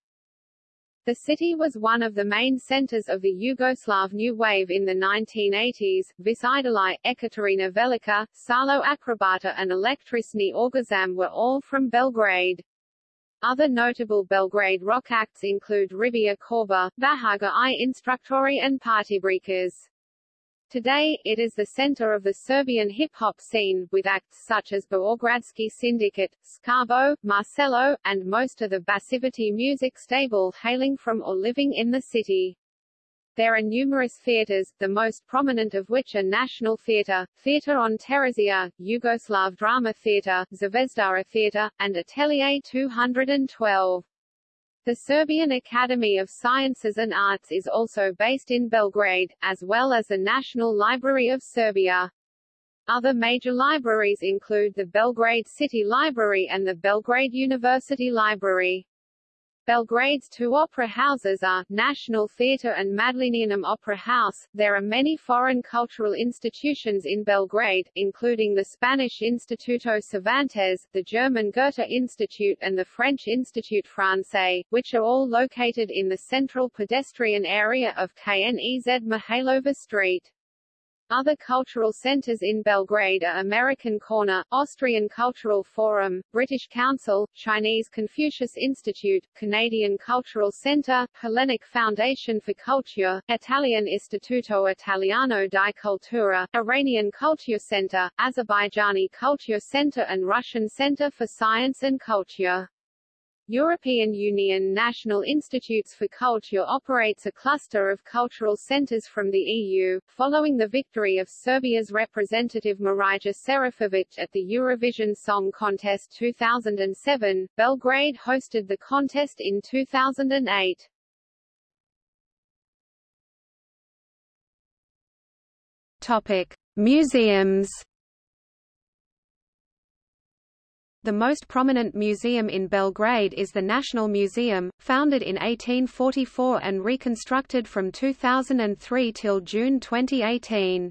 S2: The city was one of the main centers of the Yugoslav New Wave in the 1980s. Vis Idoli, Ekaterina Velika, Šarlo Akrobata and Električni Orgazam were all from Belgrade. Other notable Belgrade rock acts include Riblja Čorba, Bajaga i Instruktori and Partybreakers. Today, it is the center of the Serbian hip-hop scene, with acts such as Beogradski Syndicate, Skabo, Marcelo, and most of the Bassivity music stable hailing from or living in the city. There are numerous theatres, the most prominent of which are National Theatre, Theatre on Terazija, Yugoslav Drama Theatre, Zvezdara Theatre, and Atelier 212. The Serbian Academy of Sciences and Arts is also based in Belgrade, as well as the National Library of Serbia. Other major libraries include the Belgrade City Library and the Belgrade University Library. Belgrade's two opera houses are, National Theatre and Madlenianum Opera House. There are many foreign cultural institutions in Belgrade, including the Spanish Instituto Cervantes, the German Goethe Institute and the French Institut Francais, which are all located in the central pedestrian area of Knez Mihailova Street. Other cultural centers in Belgrade are American Corner, Austrian Cultural Forum, British Council, Chinese Confucius Institute, Canadian Cultural Center, Hellenic Foundation for Culture, Italian Istituto Italiano di Cultura, Iranian Culture Center, Azerbaijani Culture Center and Russian Center for Science and Culture. European Union National Institutes for Culture operates a cluster of cultural centers from the EU. Following the victory of Serbia's representative Marija Šerifović at the Eurovision Song Contest 2007, Belgrade hosted the contest in 2008.
S1: Topic: Museums The most prominent museum in Belgrade is the National Museum, founded in 1844 and reconstructed from 2003 till June 2018.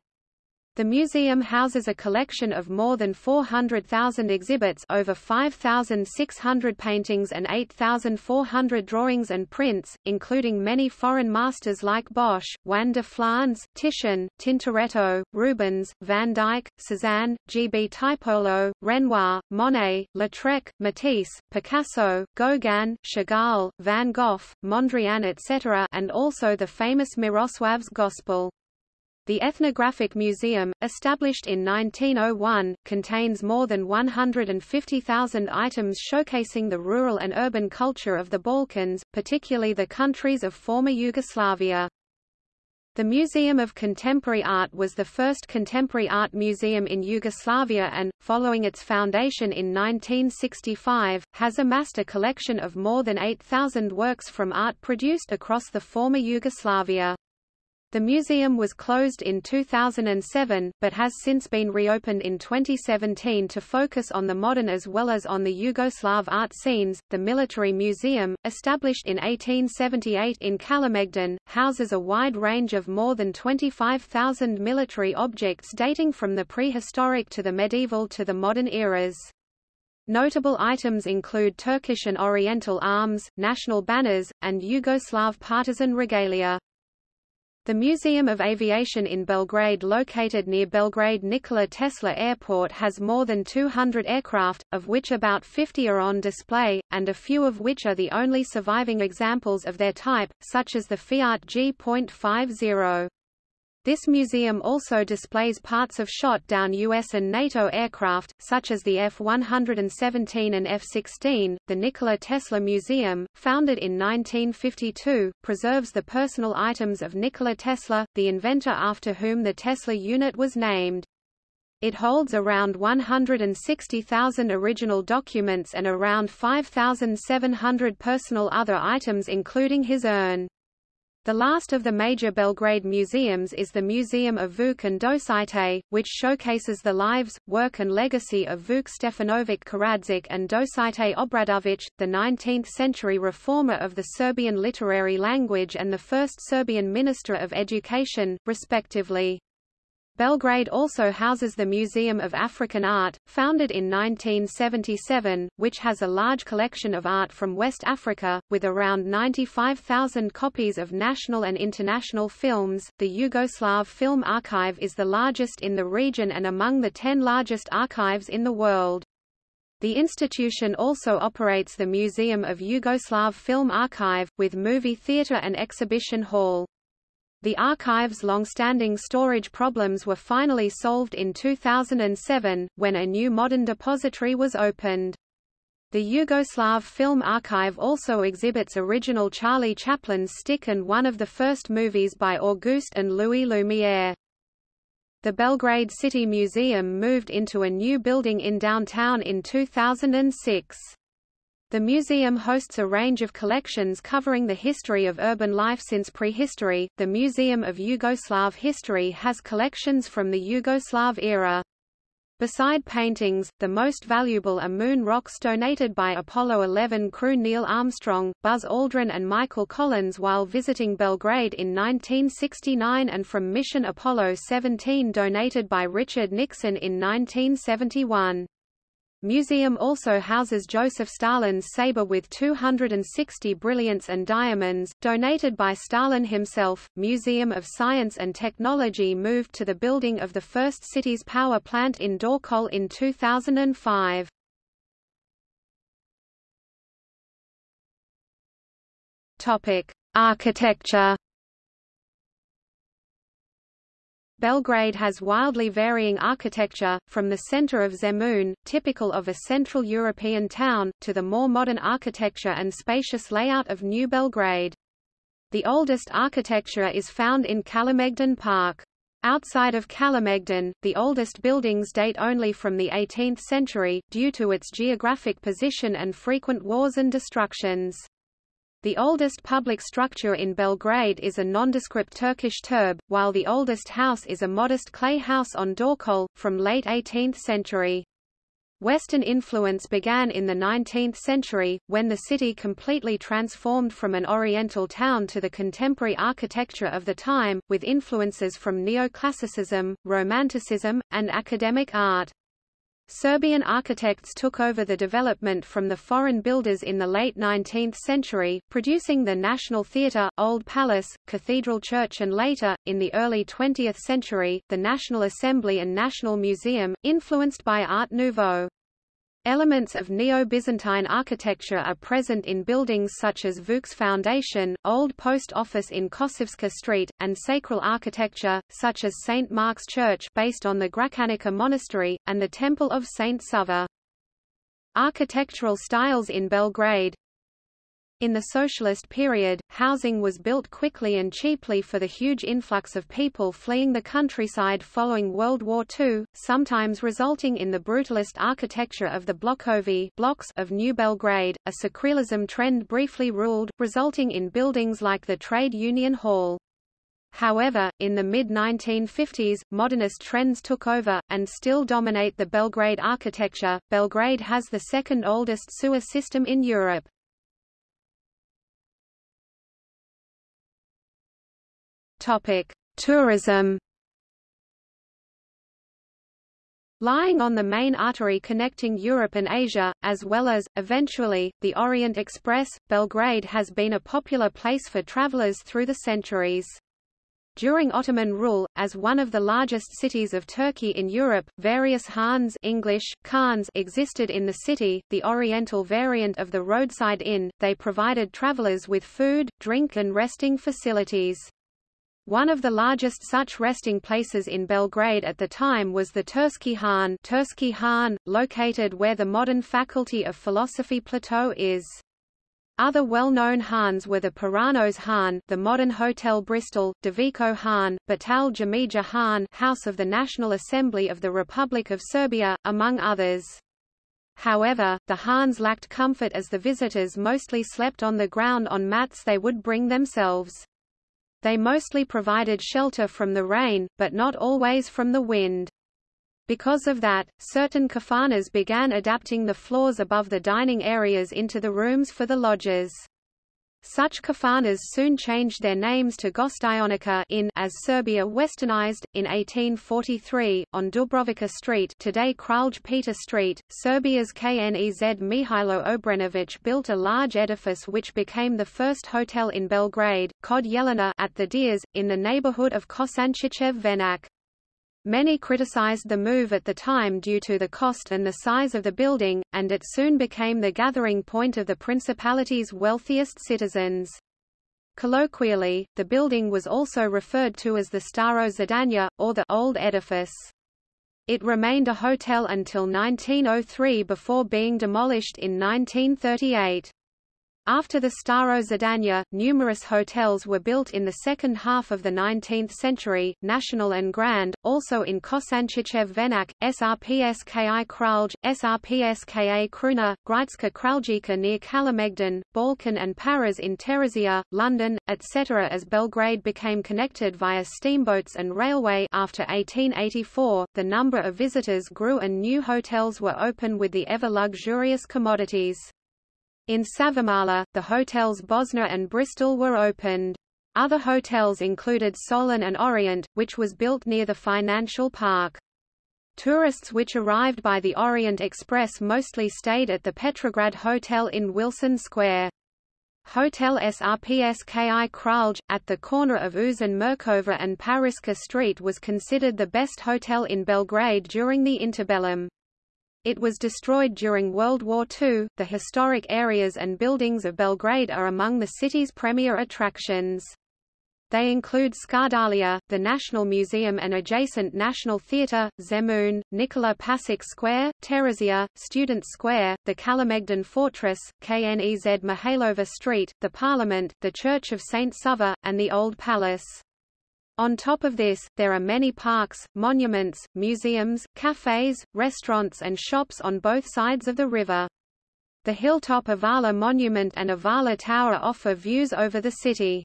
S1: The museum houses a collection of more than 400,000 exhibits over 5,600 paintings and 8,400 drawings and prints, including many foreign masters like Bosch, Juan de Flandes, Titian, Tintoretto, Rubens, Van Dyck, Cézanne, G. B. Tiepolo, Renoir, Monet, Lautrec, Matisse, Picasso, Gauguin, Chagall, Van Gogh, Mondrian etc. and also the famous Miroslav's Gospel. The Ethnographic Museum, established in 1901, contains more than 150,000 items showcasing the rural and urban culture of the Balkans, particularly the countries of former Yugoslavia. The Museum of Contemporary Art was the first contemporary art museum in Yugoslavia and, following its foundation in 1965, has amassed a collection of more than 8,000 works from art produced across the former Yugoslavia. The museum was closed in 2007, but has since been reopened in 2017 to focus on the modern as well as on the Yugoslav art scenes. The Military Museum, established in 1878 in Kalemegdan, houses a wide range of more than 25,000 military objects dating from the prehistoric to the medieval to the modern eras. Notable items include Turkish and Oriental arms, national banners, and Yugoslav partisan regalia. The Museum of Aviation in Belgrade located near Belgrade Nikola Tesla Airport has more than 200 aircraft, of which about 50 are on display, and a few of which are the only surviving examples of their type, such as the Fiat G.50. This museum also displays parts of shot-down US and NATO aircraft, such as the F-117 and F-16. The Nikola Tesla Museum, founded in 1952, preserves the personal items of Nikola Tesla, the inventor after whom the Tesla unit was named. It holds around 160,000 original documents and around 5,700 personal other items including his urn. The last of the major Belgrade museums is the Museum of Vuk and Dositej, which showcases the lives, work and legacy of Vuk Stefanovic Karadžić and Dositej Obradović, the 19th-century reformer of the Serbian literary language and the first Serbian Minister of Education, respectively. Belgrade also houses the Museum of African Art, founded in 1977, which has a large collection of art from West Africa, with around 95,000 copies of national and international films. The Yugoslav Film Archive is the largest in the region and among the 10 largest archives in the world. The institution also operates the Museum of Yugoslav Film Archive, with movie theatre and exhibition hall. The archive's long-standing storage problems were finally solved in 2007, when a new modern depository was opened. The Yugoslav Film Archive also exhibits original Charlie Chaplin's Stick and one of the first movies by Auguste and Louis Lumière. The Belgrade City Museum moved into a new building in downtown in 2006. The museum hosts a range of collections covering the history of urban life since prehistory. The Museum of Yugoslav History has collections from the Yugoslav era. Beside paintings, the most valuable are moon rocks donated by Apollo 11 crew Neil Armstrong, Buzz Aldrin and Michael Collins while visiting Belgrade in 1969 and from mission Apollo 17 donated by Richard Nixon in 1971. Museum also houses Joseph Stalin's saber with 260 brilliants and diamonds, donated by Stalin himself. Museum of Science and Technology moved to the building of the first city's power plant in Dorćol in 2005. Topic: Architecture Belgrade has wildly varying architecture, from the center of Zemun, typical of a Central European town, to the more modern architecture and spacious layout of New Belgrade. The oldest architecture is found in Kalemegdan Park. Outside of Kalemegdan, the oldest buildings date only from the 18th century, due to its geographic position and frequent wars and destructions. The oldest public structure in Belgrade is a nondescript Turkish turb, while the oldest house is a modest clay house on Dorćol, from late 18th century. Western influence began in the 19th century, when the city completely transformed from an Oriental town to the contemporary architecture of the time, with influences from neoclassicism, romanticism, and academic art. Serbian architects took over the development from the foreign builders in the late 19th century, producing the National Theatre, Old Palace, Cathedral Church and later, in the early 20th century, the National Assembly and National Museum, influenced by Art Nouveau. Elements of Neo-Byzantine architecture are present in buildings such as Vuk's Foundation, Old Post Office in Kosovska Street, and sacral architecture, such as St. Mark's Church based on the Gračanica Monastery, and the Temple of St. Sava. Architectural styles in Belgrade in the socialist period, housing was built quickly and cheaply for the huge influx of people fleeing the countryside following World War II, sometimes resulting in the brutalist architecture of the blokovi blocks of New Belgrade. A secularism trend briefly ruled, resulting in buildings like the Trade Union Hall. However, in the mid-1950s, modernist trends took over, and still dominate the Belgrade architecture. Belgrade has the second oldest sewer system in Europe. Topic: Tourism. Lying on the main artery connecting Europe and Asia, as well as, eventually, the Orient Express, Belgrade has been a popular place for travelers through the centuries. During Ottoman rule, as one of the largest cities of Turkey in Europe, various Hans English, Khans existed in the city, the oriental variant of the roadside inn, they provided travelers with food, drink and resting facilities. One of the largest such resting places in Belgrade at the time was the Turski Han, Turski Han located where the modern Faculty of Philosophy plateau is. Other well-known Hans were the Paranos Han, the modern Hotel Bristol, Deviko Han, Batal Jamija Han, House of the National Assembly of the Republic of Serbia, among others. However, the Hans lacked comfort as the visitors mostly slept on the ground on mats they would bring themselves. They mostly provided shelter from the rain, but not always from the wind. Because of that, certain kafanas began adapting the floors above the dining areas into the rooms for the lodgers. Such kafanas soon changed their names to Gostionica in as Serbia westernized. In 1843, on Dubrovica Street today Kralj Peter Street, Serbia's Knez Mihailo Obrenović built a large edifice which became the first hotel in Belgrade, Kod Jelena at the Diez, in the neighborhood of Kosančićev Venac. Many criticized the move at the time due to the cost and the size of the building, and it soon became the gathering point of the principality's wealthiest citizens. Colloquially, the building was also referred to as the Staro Zdanje, or the Old Edifice. It remained a hotel until 1903 before being demolished in 1938. After the Staro Zdanje, numerous hotels were built in the second half of the 19th century, National and Grand, also in Kosančiće Venac, Srpski Kralj, Srpska Kruna, Grčka Kraljica near Kalemegdan, Balkan and Paras in Terazija, London, etc. As Belgrade became connected via steamboats and railway after 1884, the number of visitors grew and new hotels were opened with the ever luxurious commodities. In Savamala, the hotels Bosna and Bristol were opened. Other hotels included Solin and Orient, which was built near the financial park. Tourists which arrived by the Orient Express mostly stayed at the Petrograd Hotel in Wilson Square. Hotel Srpski Kralj, at the corner of Uzun Mirkova and Pariska Street was considered the best hotel in Belgrade during the interbellum. It was destroyed during World War II. The historic areas and buildings of Belgrade are among the city's premier attractions. They include Skadarlija, the National Museum and adjacent National Theatre, Zemun, Nikola Pasic Square, Terazija, Student Square, the Kalemegdan Fortress, Knez Mihailova Street, the Parliament, the Church of St. Sava, and the Old Palace. On top of this, there are many parks, monuments, museums, cafes, restaurants and shops on both sides of the river. The hilltop Avala Monument and Avala Tower offer views over the city.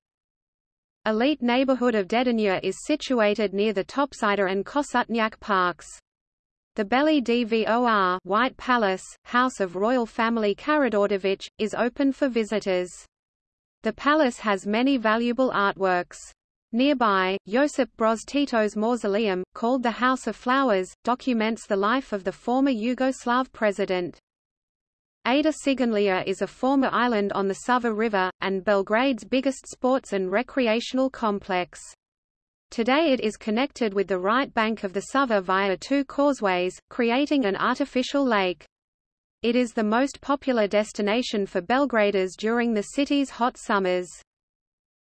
S1: Elite neighborhood of Dedinje is situated near the Topčider and Kosutnjak parks. The Beli Dvor White Palace, House of Royal Family Karađorđević, is open for visitors. The palace has many valuable artworks. Nearby, Josip Broz Tito's mausoleum, called the House of Flowers, documents the life of the former Yugoslav president. Ada Ciganlija is a former island on the Sava River, and Belgrade's biggest sports and recreational complex. Today it is connected with the right bank of the Sava via two causeways, creating an artificial lake. It is the most popular destination for Belgraders during the city's hot summers.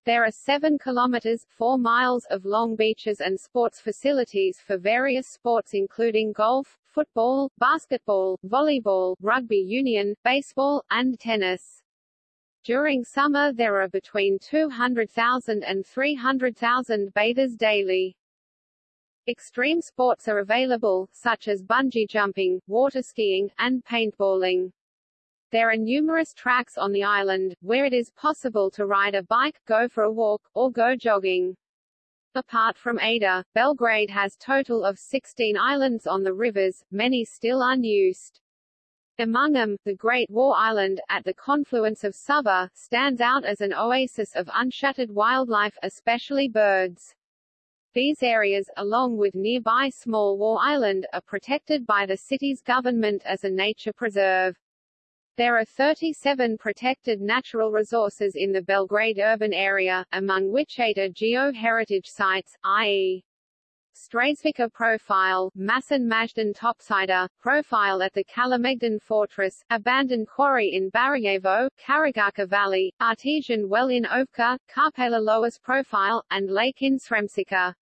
S2: There are 7 kilometers 4 miles of long beaches and sports facilities for various sports including golf, football, basketball, volleyball, rugby union, baseball, and tennis. During summer there are between 200,000 and 300,000 bathers daily. Extreme sports are available, such as bungee jumping, water skiing, and paintballing. There are numerous tracks on the island, where it is possible to ride a bike, go for a walk, or go jogging. Apart from Ada, Belgrade has total of 16 islands on the rivers, many still unused. Among them, the Great War Island, at the confluence of Sava, stands out as an oasis of unshattered wildlife especially birds. These areas, along with nearby Small War Island, are protected by the city's government as a nature preserve. There are 37 protected natural resources in the Belgrade urban area, among which eight are geo-heritage sites, i.e. Straževica Profile, Masan Majdan Topčider, Profile at the Kalemegdan Fortress, Abandoned Quarry in Barajevo, Karagarka Valley, Artesian Well in Ovča, Karpela Profile, and Lake in Sremčica.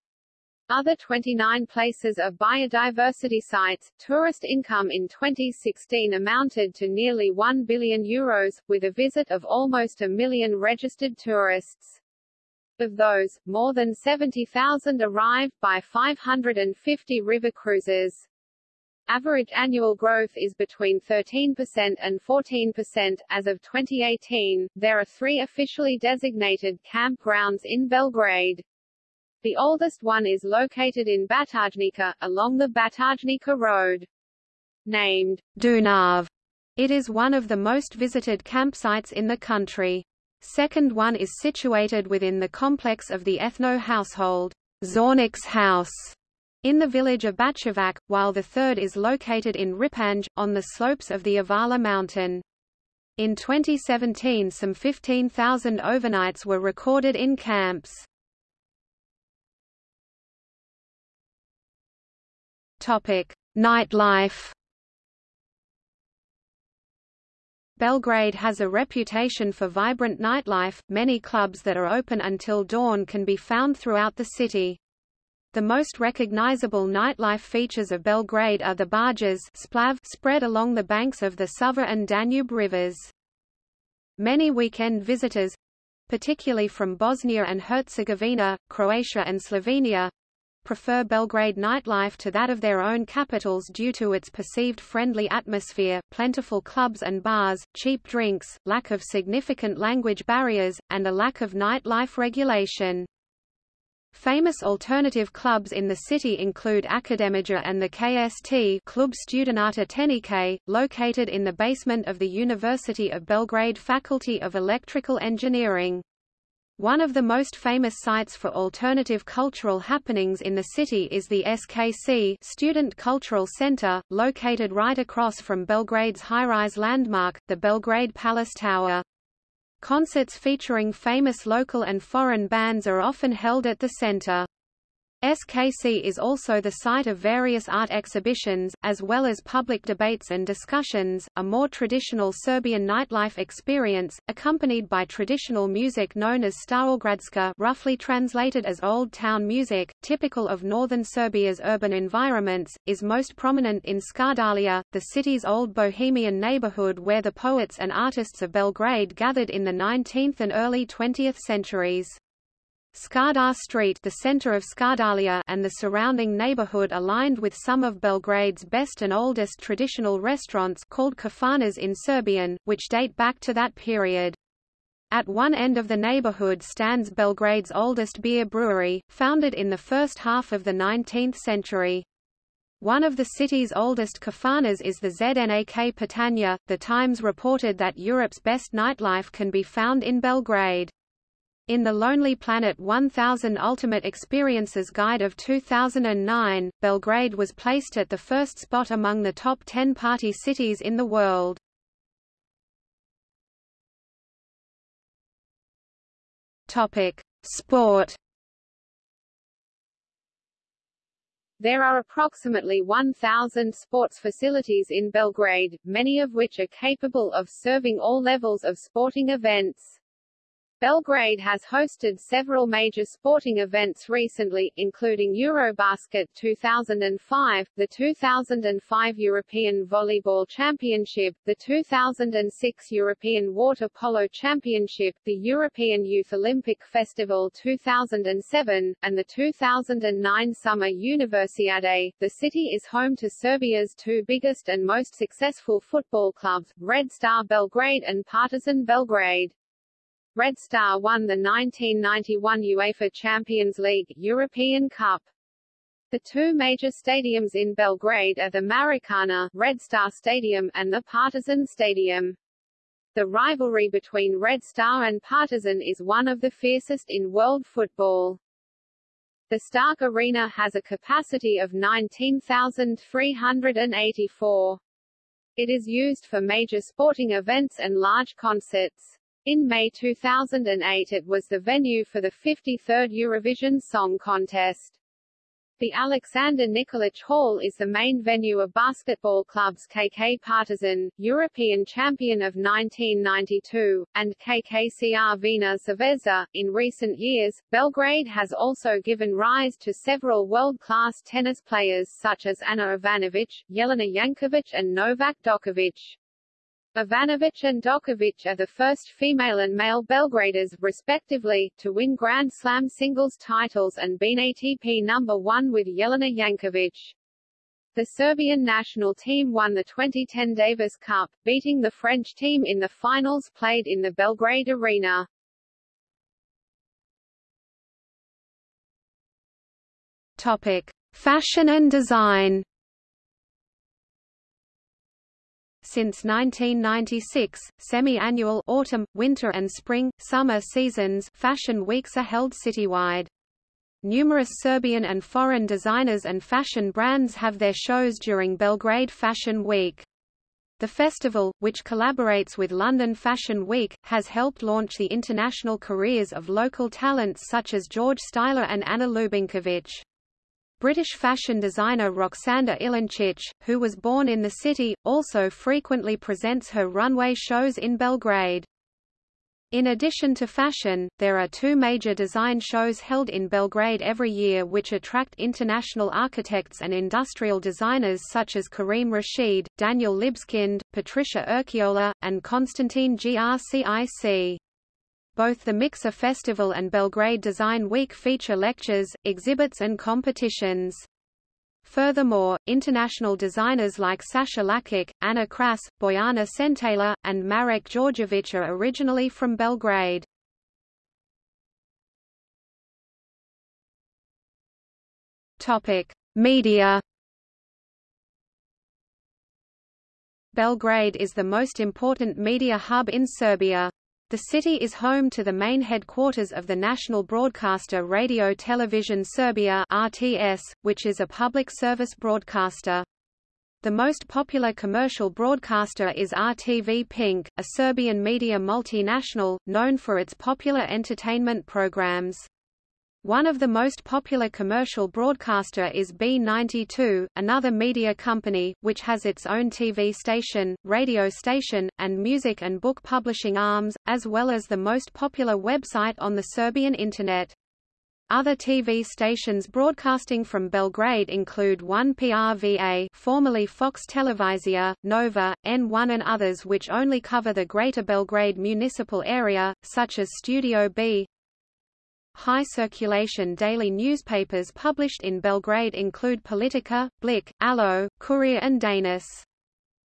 S2: Other 29 places of biodiversity sites, tourist income in 2016 amounted to nearly 1 billion euros, with a visit of almost a million registered tourists. Of those, more than 70,000 arrived by 550 river cruises. Average annual growth is between 13% and 14%. As of 2018, there are three officially designated campgrounds in Belgrade. The oldest one is located in Batajnica, along the Batajnica Road. Named
S1: Dunav, it is one of the most visited campsites in the country. Second one is situated within the complex of the ethno household, Zornić's house, in the village of Bačevac, while the third is located in Ripanj, on the slopes of the Avala mountain. In 2017 some 15,000 overnights were recorded in camps. Nightlife. Belgrade has a reputation for vibrant nightlife, many clubs that are open until dawn can be found throughout the city. The most recognizable nightlife features of Belgrade are the barges splav spread along the banks of the Sava and Danube rivers. Many weekend visitors particularly from Bosnia and Herzegovina, Croatia and Slovenia prefer Belgrade nightlife to that of their own capitals due to its perceived friendly atmosphere, plentiful clubs and bars, cheap drinks, lack of significant language barriers, and a lack of nightlife regulation. Famous alternative clubs in the city include Akademija and the KST Klub Studenata Tehnike, located in the basement of the University of Belgrade Faculty of Electrical Engineering. One of the most famous sites for alternative cultural happenings in the city is the SKC Student Cultural Center, located right across from Belgrade's high-rise landmark, the Belgrade Palace Tower. Concerts featuring famous local and foreign bands are often held at the center. SKC is also the site of various art exhibitions, as well as public debates and discussions, a more traditional Serbian nightlife experience, accompanied by traditional music known as Starogradska roughly translated as Old Town music, typical of northern Serbia's urban environments, is most prominent in Skadarlija, the city's old bohemian neighborhood where the poets and artists of Belgrade gathered in the 19th and early 20th centuries. Skadar Street the center of Skadarlija and the surrounding neighborhood aligned with some of Belgrade's best and oldest traditional restaurants called kafanas in Serbian, which date back to that period. At one end of the neighborhood stands Belgrade's oldest beer brewery, founded in the first half of the 19th century. One of the city's oldest kafanas is the ZNAK Pitanja. The Times reported that Europe's best nightlife can be found in Belgrade. In the Lonely Planet 1000 Ultimate Experiences Guide of 2009, Belgrade was placed at the first spot among the top 10 party cities in the world. Topic: Sport.
S2: There are approximately 1,000 sports facilities in Belgrade, many of which are capable of serving all levels of sporting events. Belgrade has hosted several major sporting events recently, including Eurobasket 2005, the 2005 European Volleyball Championship, the 2006 European Water Polo Championship, the European Youth Olympic Festival 2007, and the 2009 Summer Universiade. The city is home to Serbia's two biggest and most successful football clubs, Red Star Belgrade and Partizan Belgrade. Red Star won the 1991 UEFA Champions League European Cup. The two major stadiums in Belgrade are the Marakana Red Star Stadium and the Partizan Stadium. The rivalry between Red Star and Partizan is one of the fiercest in world football. The Stark Arena has a capacity of 19,384. It is used for major sporting events and large concerts. In May 2008 it was the venue for the 53rd Eurovision Song Contest. The Alexander Nikolic Hall is the main venue of basketball clubs KK Partizan, European champion of 1992, and KK Crvena Zvezda. In recent years, Belgrade has also given rise to several world-class tennis players such as Ana Ivanovic, Jelena Jankovic and Novak Djokovic. Ivanovic and Djokovic are the first female and male Belgraders, respectively, to win Grand Slam singles titles and been ATP number one with Jelena Jankovic. The Serbian national team won the 2010 Davis Cup, beating the French team in the finals played in the Belgrade Arena.
S1: Topic: Fashion and design. Since 1996, semi-annual autumn, winter and spring, summer seasons fashion weeks are held citywide. Numerous Serbian and foreign designers and fashion brands have their shows during Belgrade Fashion Week. The festival, which collaborates with London Fashion Week, has helped launch the international careers of local talents such as George Styler and Anna Lubinkovic. British fashion designer Roksanda Ilinčić, who was born in the city, also frequently presents her runway shows in Belgrade. In addition to fashion, there are two major design shows held in Belgrade every year which attract international architects and industrial designers such as Karim Rashid, Daniel Libeskind, Patricia Urquiola, and Konstantin Grcic. Both the Mikser Festival and Belgrade Design Week feature lectures, exhibits and competitions. Furthermore, international designers like Sasha Lakic, Anna Kras, Bojana Sentaler, and Marek Djordjevic are originally from Belgrade. Topic: Media. Belgrade is the most important media hub in Serbia. The city is home to the main headquarters of the national broadcaster Radio Television Serbia RTS, which is a public service broadcaster. The most popular commercial broadcaster is RTV Pink, a Serbian media multinational, known for its popular entertainment programs. One of the most popular commercial broadcaster is B92, another media company, which has its own TV station, radio station, and music and book publishing arms, as well as the most popular website on the Serbian Internet. Other TV stations broadcasting from Belgrade include 1PRVA formerly Fox Televizija, Nova, N1 and others which only cover the Greater Belgrade municipal area, such as Studio B, High circulation daily newspapers published in Belgrade include Politika, Blic, Alo, Kurir and Danas.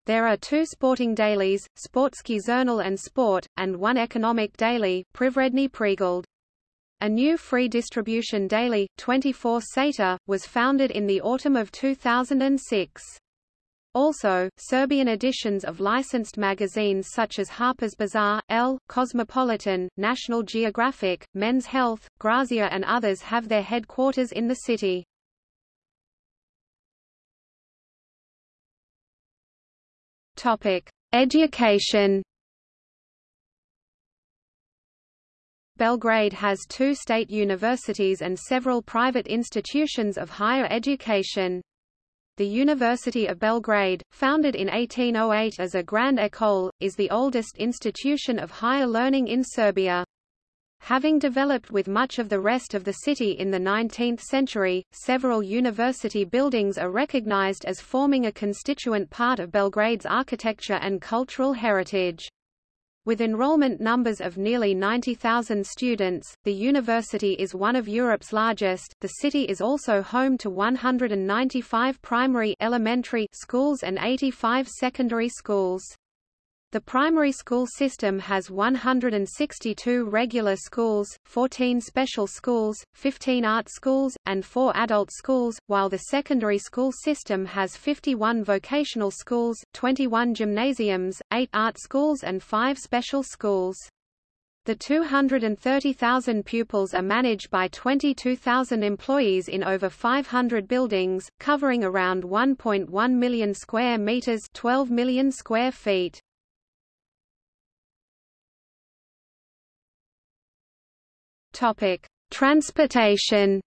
S1: There are two sporting dailies, Sportski Journal and Sport, and one economic daily, Privredni Pregled. A new free distribution daily, 24 Sata, was founded in the autumn of 2006. Also, Serbian editions of licensed magazines such as Harper's Bazaar, Elle, Cosmopolitan, National Geographic, Men's Health, Grazia and others have their headquarters in the city. Education Belgrade has two state universities and several private institutions of higher education. The University of Belgrade, founded in 1808 as a Grand École, is the oldest institution of higher learning in Serbia. Having developed with much of the rest of the city in the 19th century, several university buildings are recognized as forming a constituent part of Belgrade's architecture and cultural heritage. With enrollment numbers of nearly 90,000 students, the university is one of Europe's largest. The city is also home to 195 primary elementary schools and 85 secondary schools. The primary school system has 162 regular schools, 14 special schools, 15 art schools, and 4 adult schools, while the secondary school system has 51 vocational schools, 21 gymnasiums, 8 art schools and 5 special schools. The 230,000 pupils are managed by 22,000 employees in over 500 buildings, covering around 1.1 million square meters 12 million square feet. Topic: Transportation.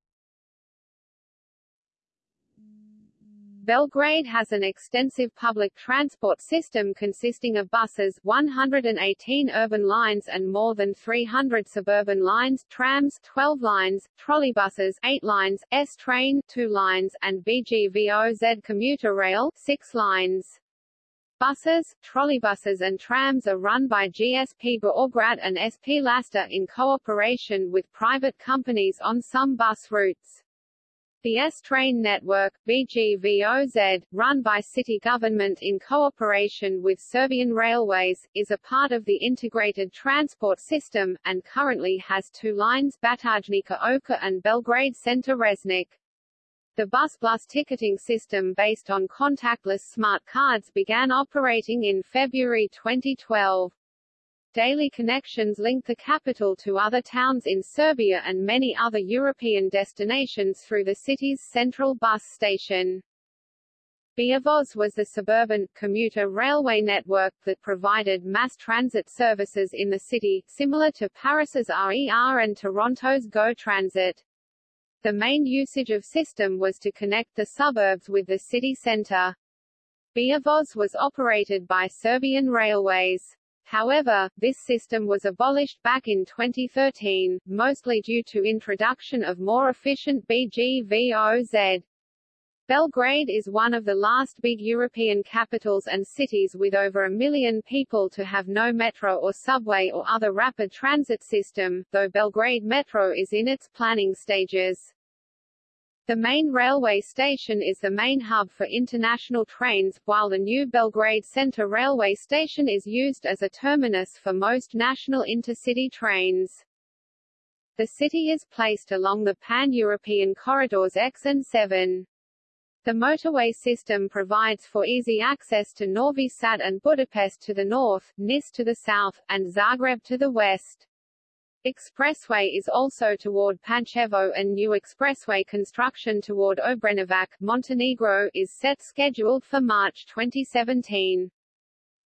S2: Belgrade has an extensive public transport system consisting of buses 118 urban lines and more than 300 suburban lines, trams 12 lines, trolleybuses 8 lines, S-train 2 lines, and BGVOZ commuter rail 6 lines. Buses, trolleybuses and trams are run by GSP Beograd and SP Lasta in cooperation with private companies on some bus routes. The S-Train network, BGVOZ, run by city government in cooperation with Serbian Railways, is a part of the integrated transport system, and currently has two lines Batajnica Ovča and Belgrade Center Resnik. The bus plus ticketing system based on contactless smart cards began operating in February 2012. Daily connections link the capital to other towns in Serbia and many other European destinations through the city's central bus station. Beovoz was the suburban, commuter railway network that provided mass transit services in the city, similar to Paris's RER and Toronto's GO Transit. The main usage of system was to connect the suburbs with the city center. Beovoz was operated by Serbian Railways. However, this system was abolished back in 2013, mostly due to introduction of more efficient BGVOZ. Belgrade is one of the last big European capitals and cities with over a million people to have no metro or subway or other rapid transit system, though Belgrade Metro is in its planning stages. The main railway station is the main hub for international trains, while the new Belgrade Center railway station is used as a terminus for most national intercity trains. The city is placed along the pan-European corridors X and 7. The motorway system provides for easy access to Novi Sad and Budapest to the north, Nis to the south, and Zagreb to the west. Expressway is also toward Pančevo and new expressway construction toward Obrenovac, Montenegro is set scheduled for March 2017.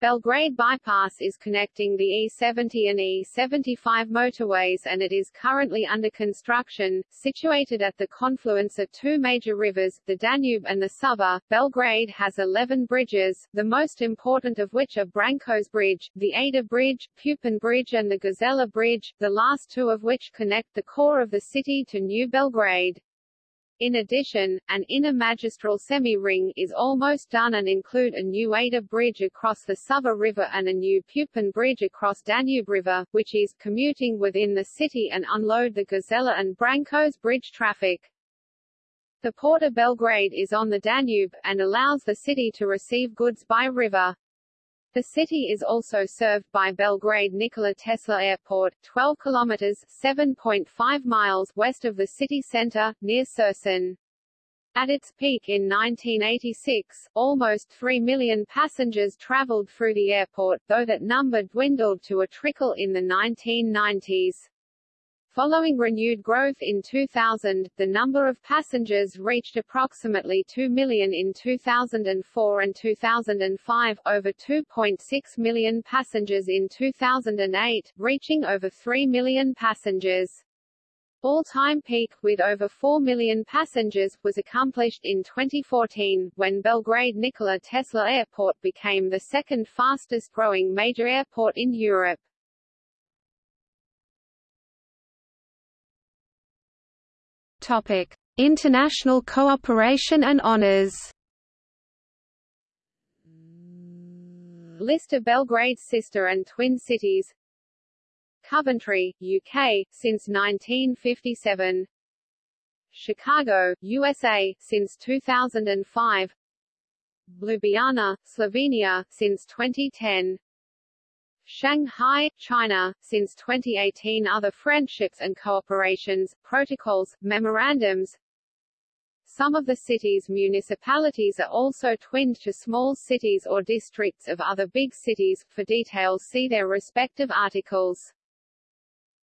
S2: Belgrade Bypass is connecting the E70 and E75 motorways and it is currently under construction. Situated at the confluence of two major rivers, the Danube and the Sava, Belgrade has 11 bridges, the most important of which are Branko's Bridge, the Ada Bridge, Pupin Bridge and the Gazela Bridge, the last two of which connect the core of the city to New Belgrade. In addition, an inner magistral semi-ring is almost done and include a new Ada bridge across the Sava River and a new Pupin bridge across Danube River, which is commuting within the city and unload the Gazela and Branko's bridge traffic. The Port of Belgrade is on the Danube, and allows the city to receive goods by river. The city is also served by Belgrade Nikola Tesla Airport, 12 kilometers (7.5 miles) west of the city center, near Surčin. At its peak in 1986, almost 3 million passengers traveled through the airport, though that number dwindled to a trickle in the 1990s. Following renewed growth in 2000, the number of passengers reached approximately 2 million in 2004 and 2005, over 2.6 million passengers in 2008, reaching over 3 million passengers. All-time peak, with over 4 million passengers, was accomplished in 2014, when Belgrade Nikola Tesla Airport became the second fastest-growing major airport in Europe.
S1: Topic: International cooperation and honors.
S2: List of Belgrade's sister and twin cities. Coventry, UK, since 1957 Chicago, USA, since 2005 Ljubljana, Slovenia, since 2010 Shanghai, China, since 2018 other friendships and cooperations, protocols, memorandums. Some of the city's municipalities are also twinned to small cities or districts of other big cities, for details see their respective articles.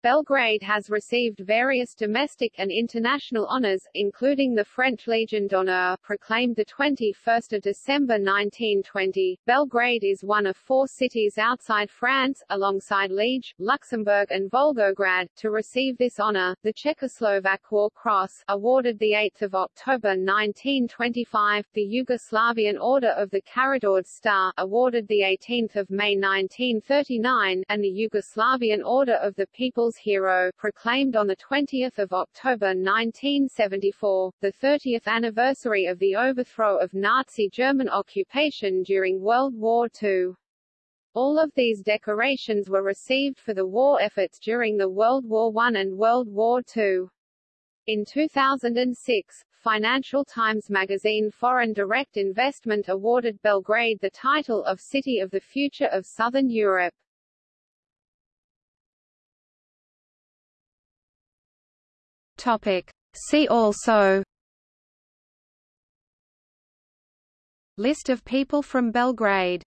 S2: Belgrade has received various domestic and international honors, including the French Legion d'honneur, proclaimed 21 December 1920. Belgrade is one of four cities outside France, alongside Liege, Luxembourg and Volgograd, to receive this honor. The Czechoslovak War Cross, awarded 8 October 1925, the Yugoslavian Order of the Karađorđe Star, awarded 18 May 1939, and the Yugoslavian Order of the People's Hero, proclaimed on 20 October 1974, the 30th anniversary of the overthrow of Nazi German occupation during World War II. All of these decorations were received for the war efforts during the World War I and World War II. In 2006, Financial Times magazine Foreign Direct Investment awarded Belgrade the title of City of the Future of Southern Europe.
S1: Topic. See also List of people from Belgrade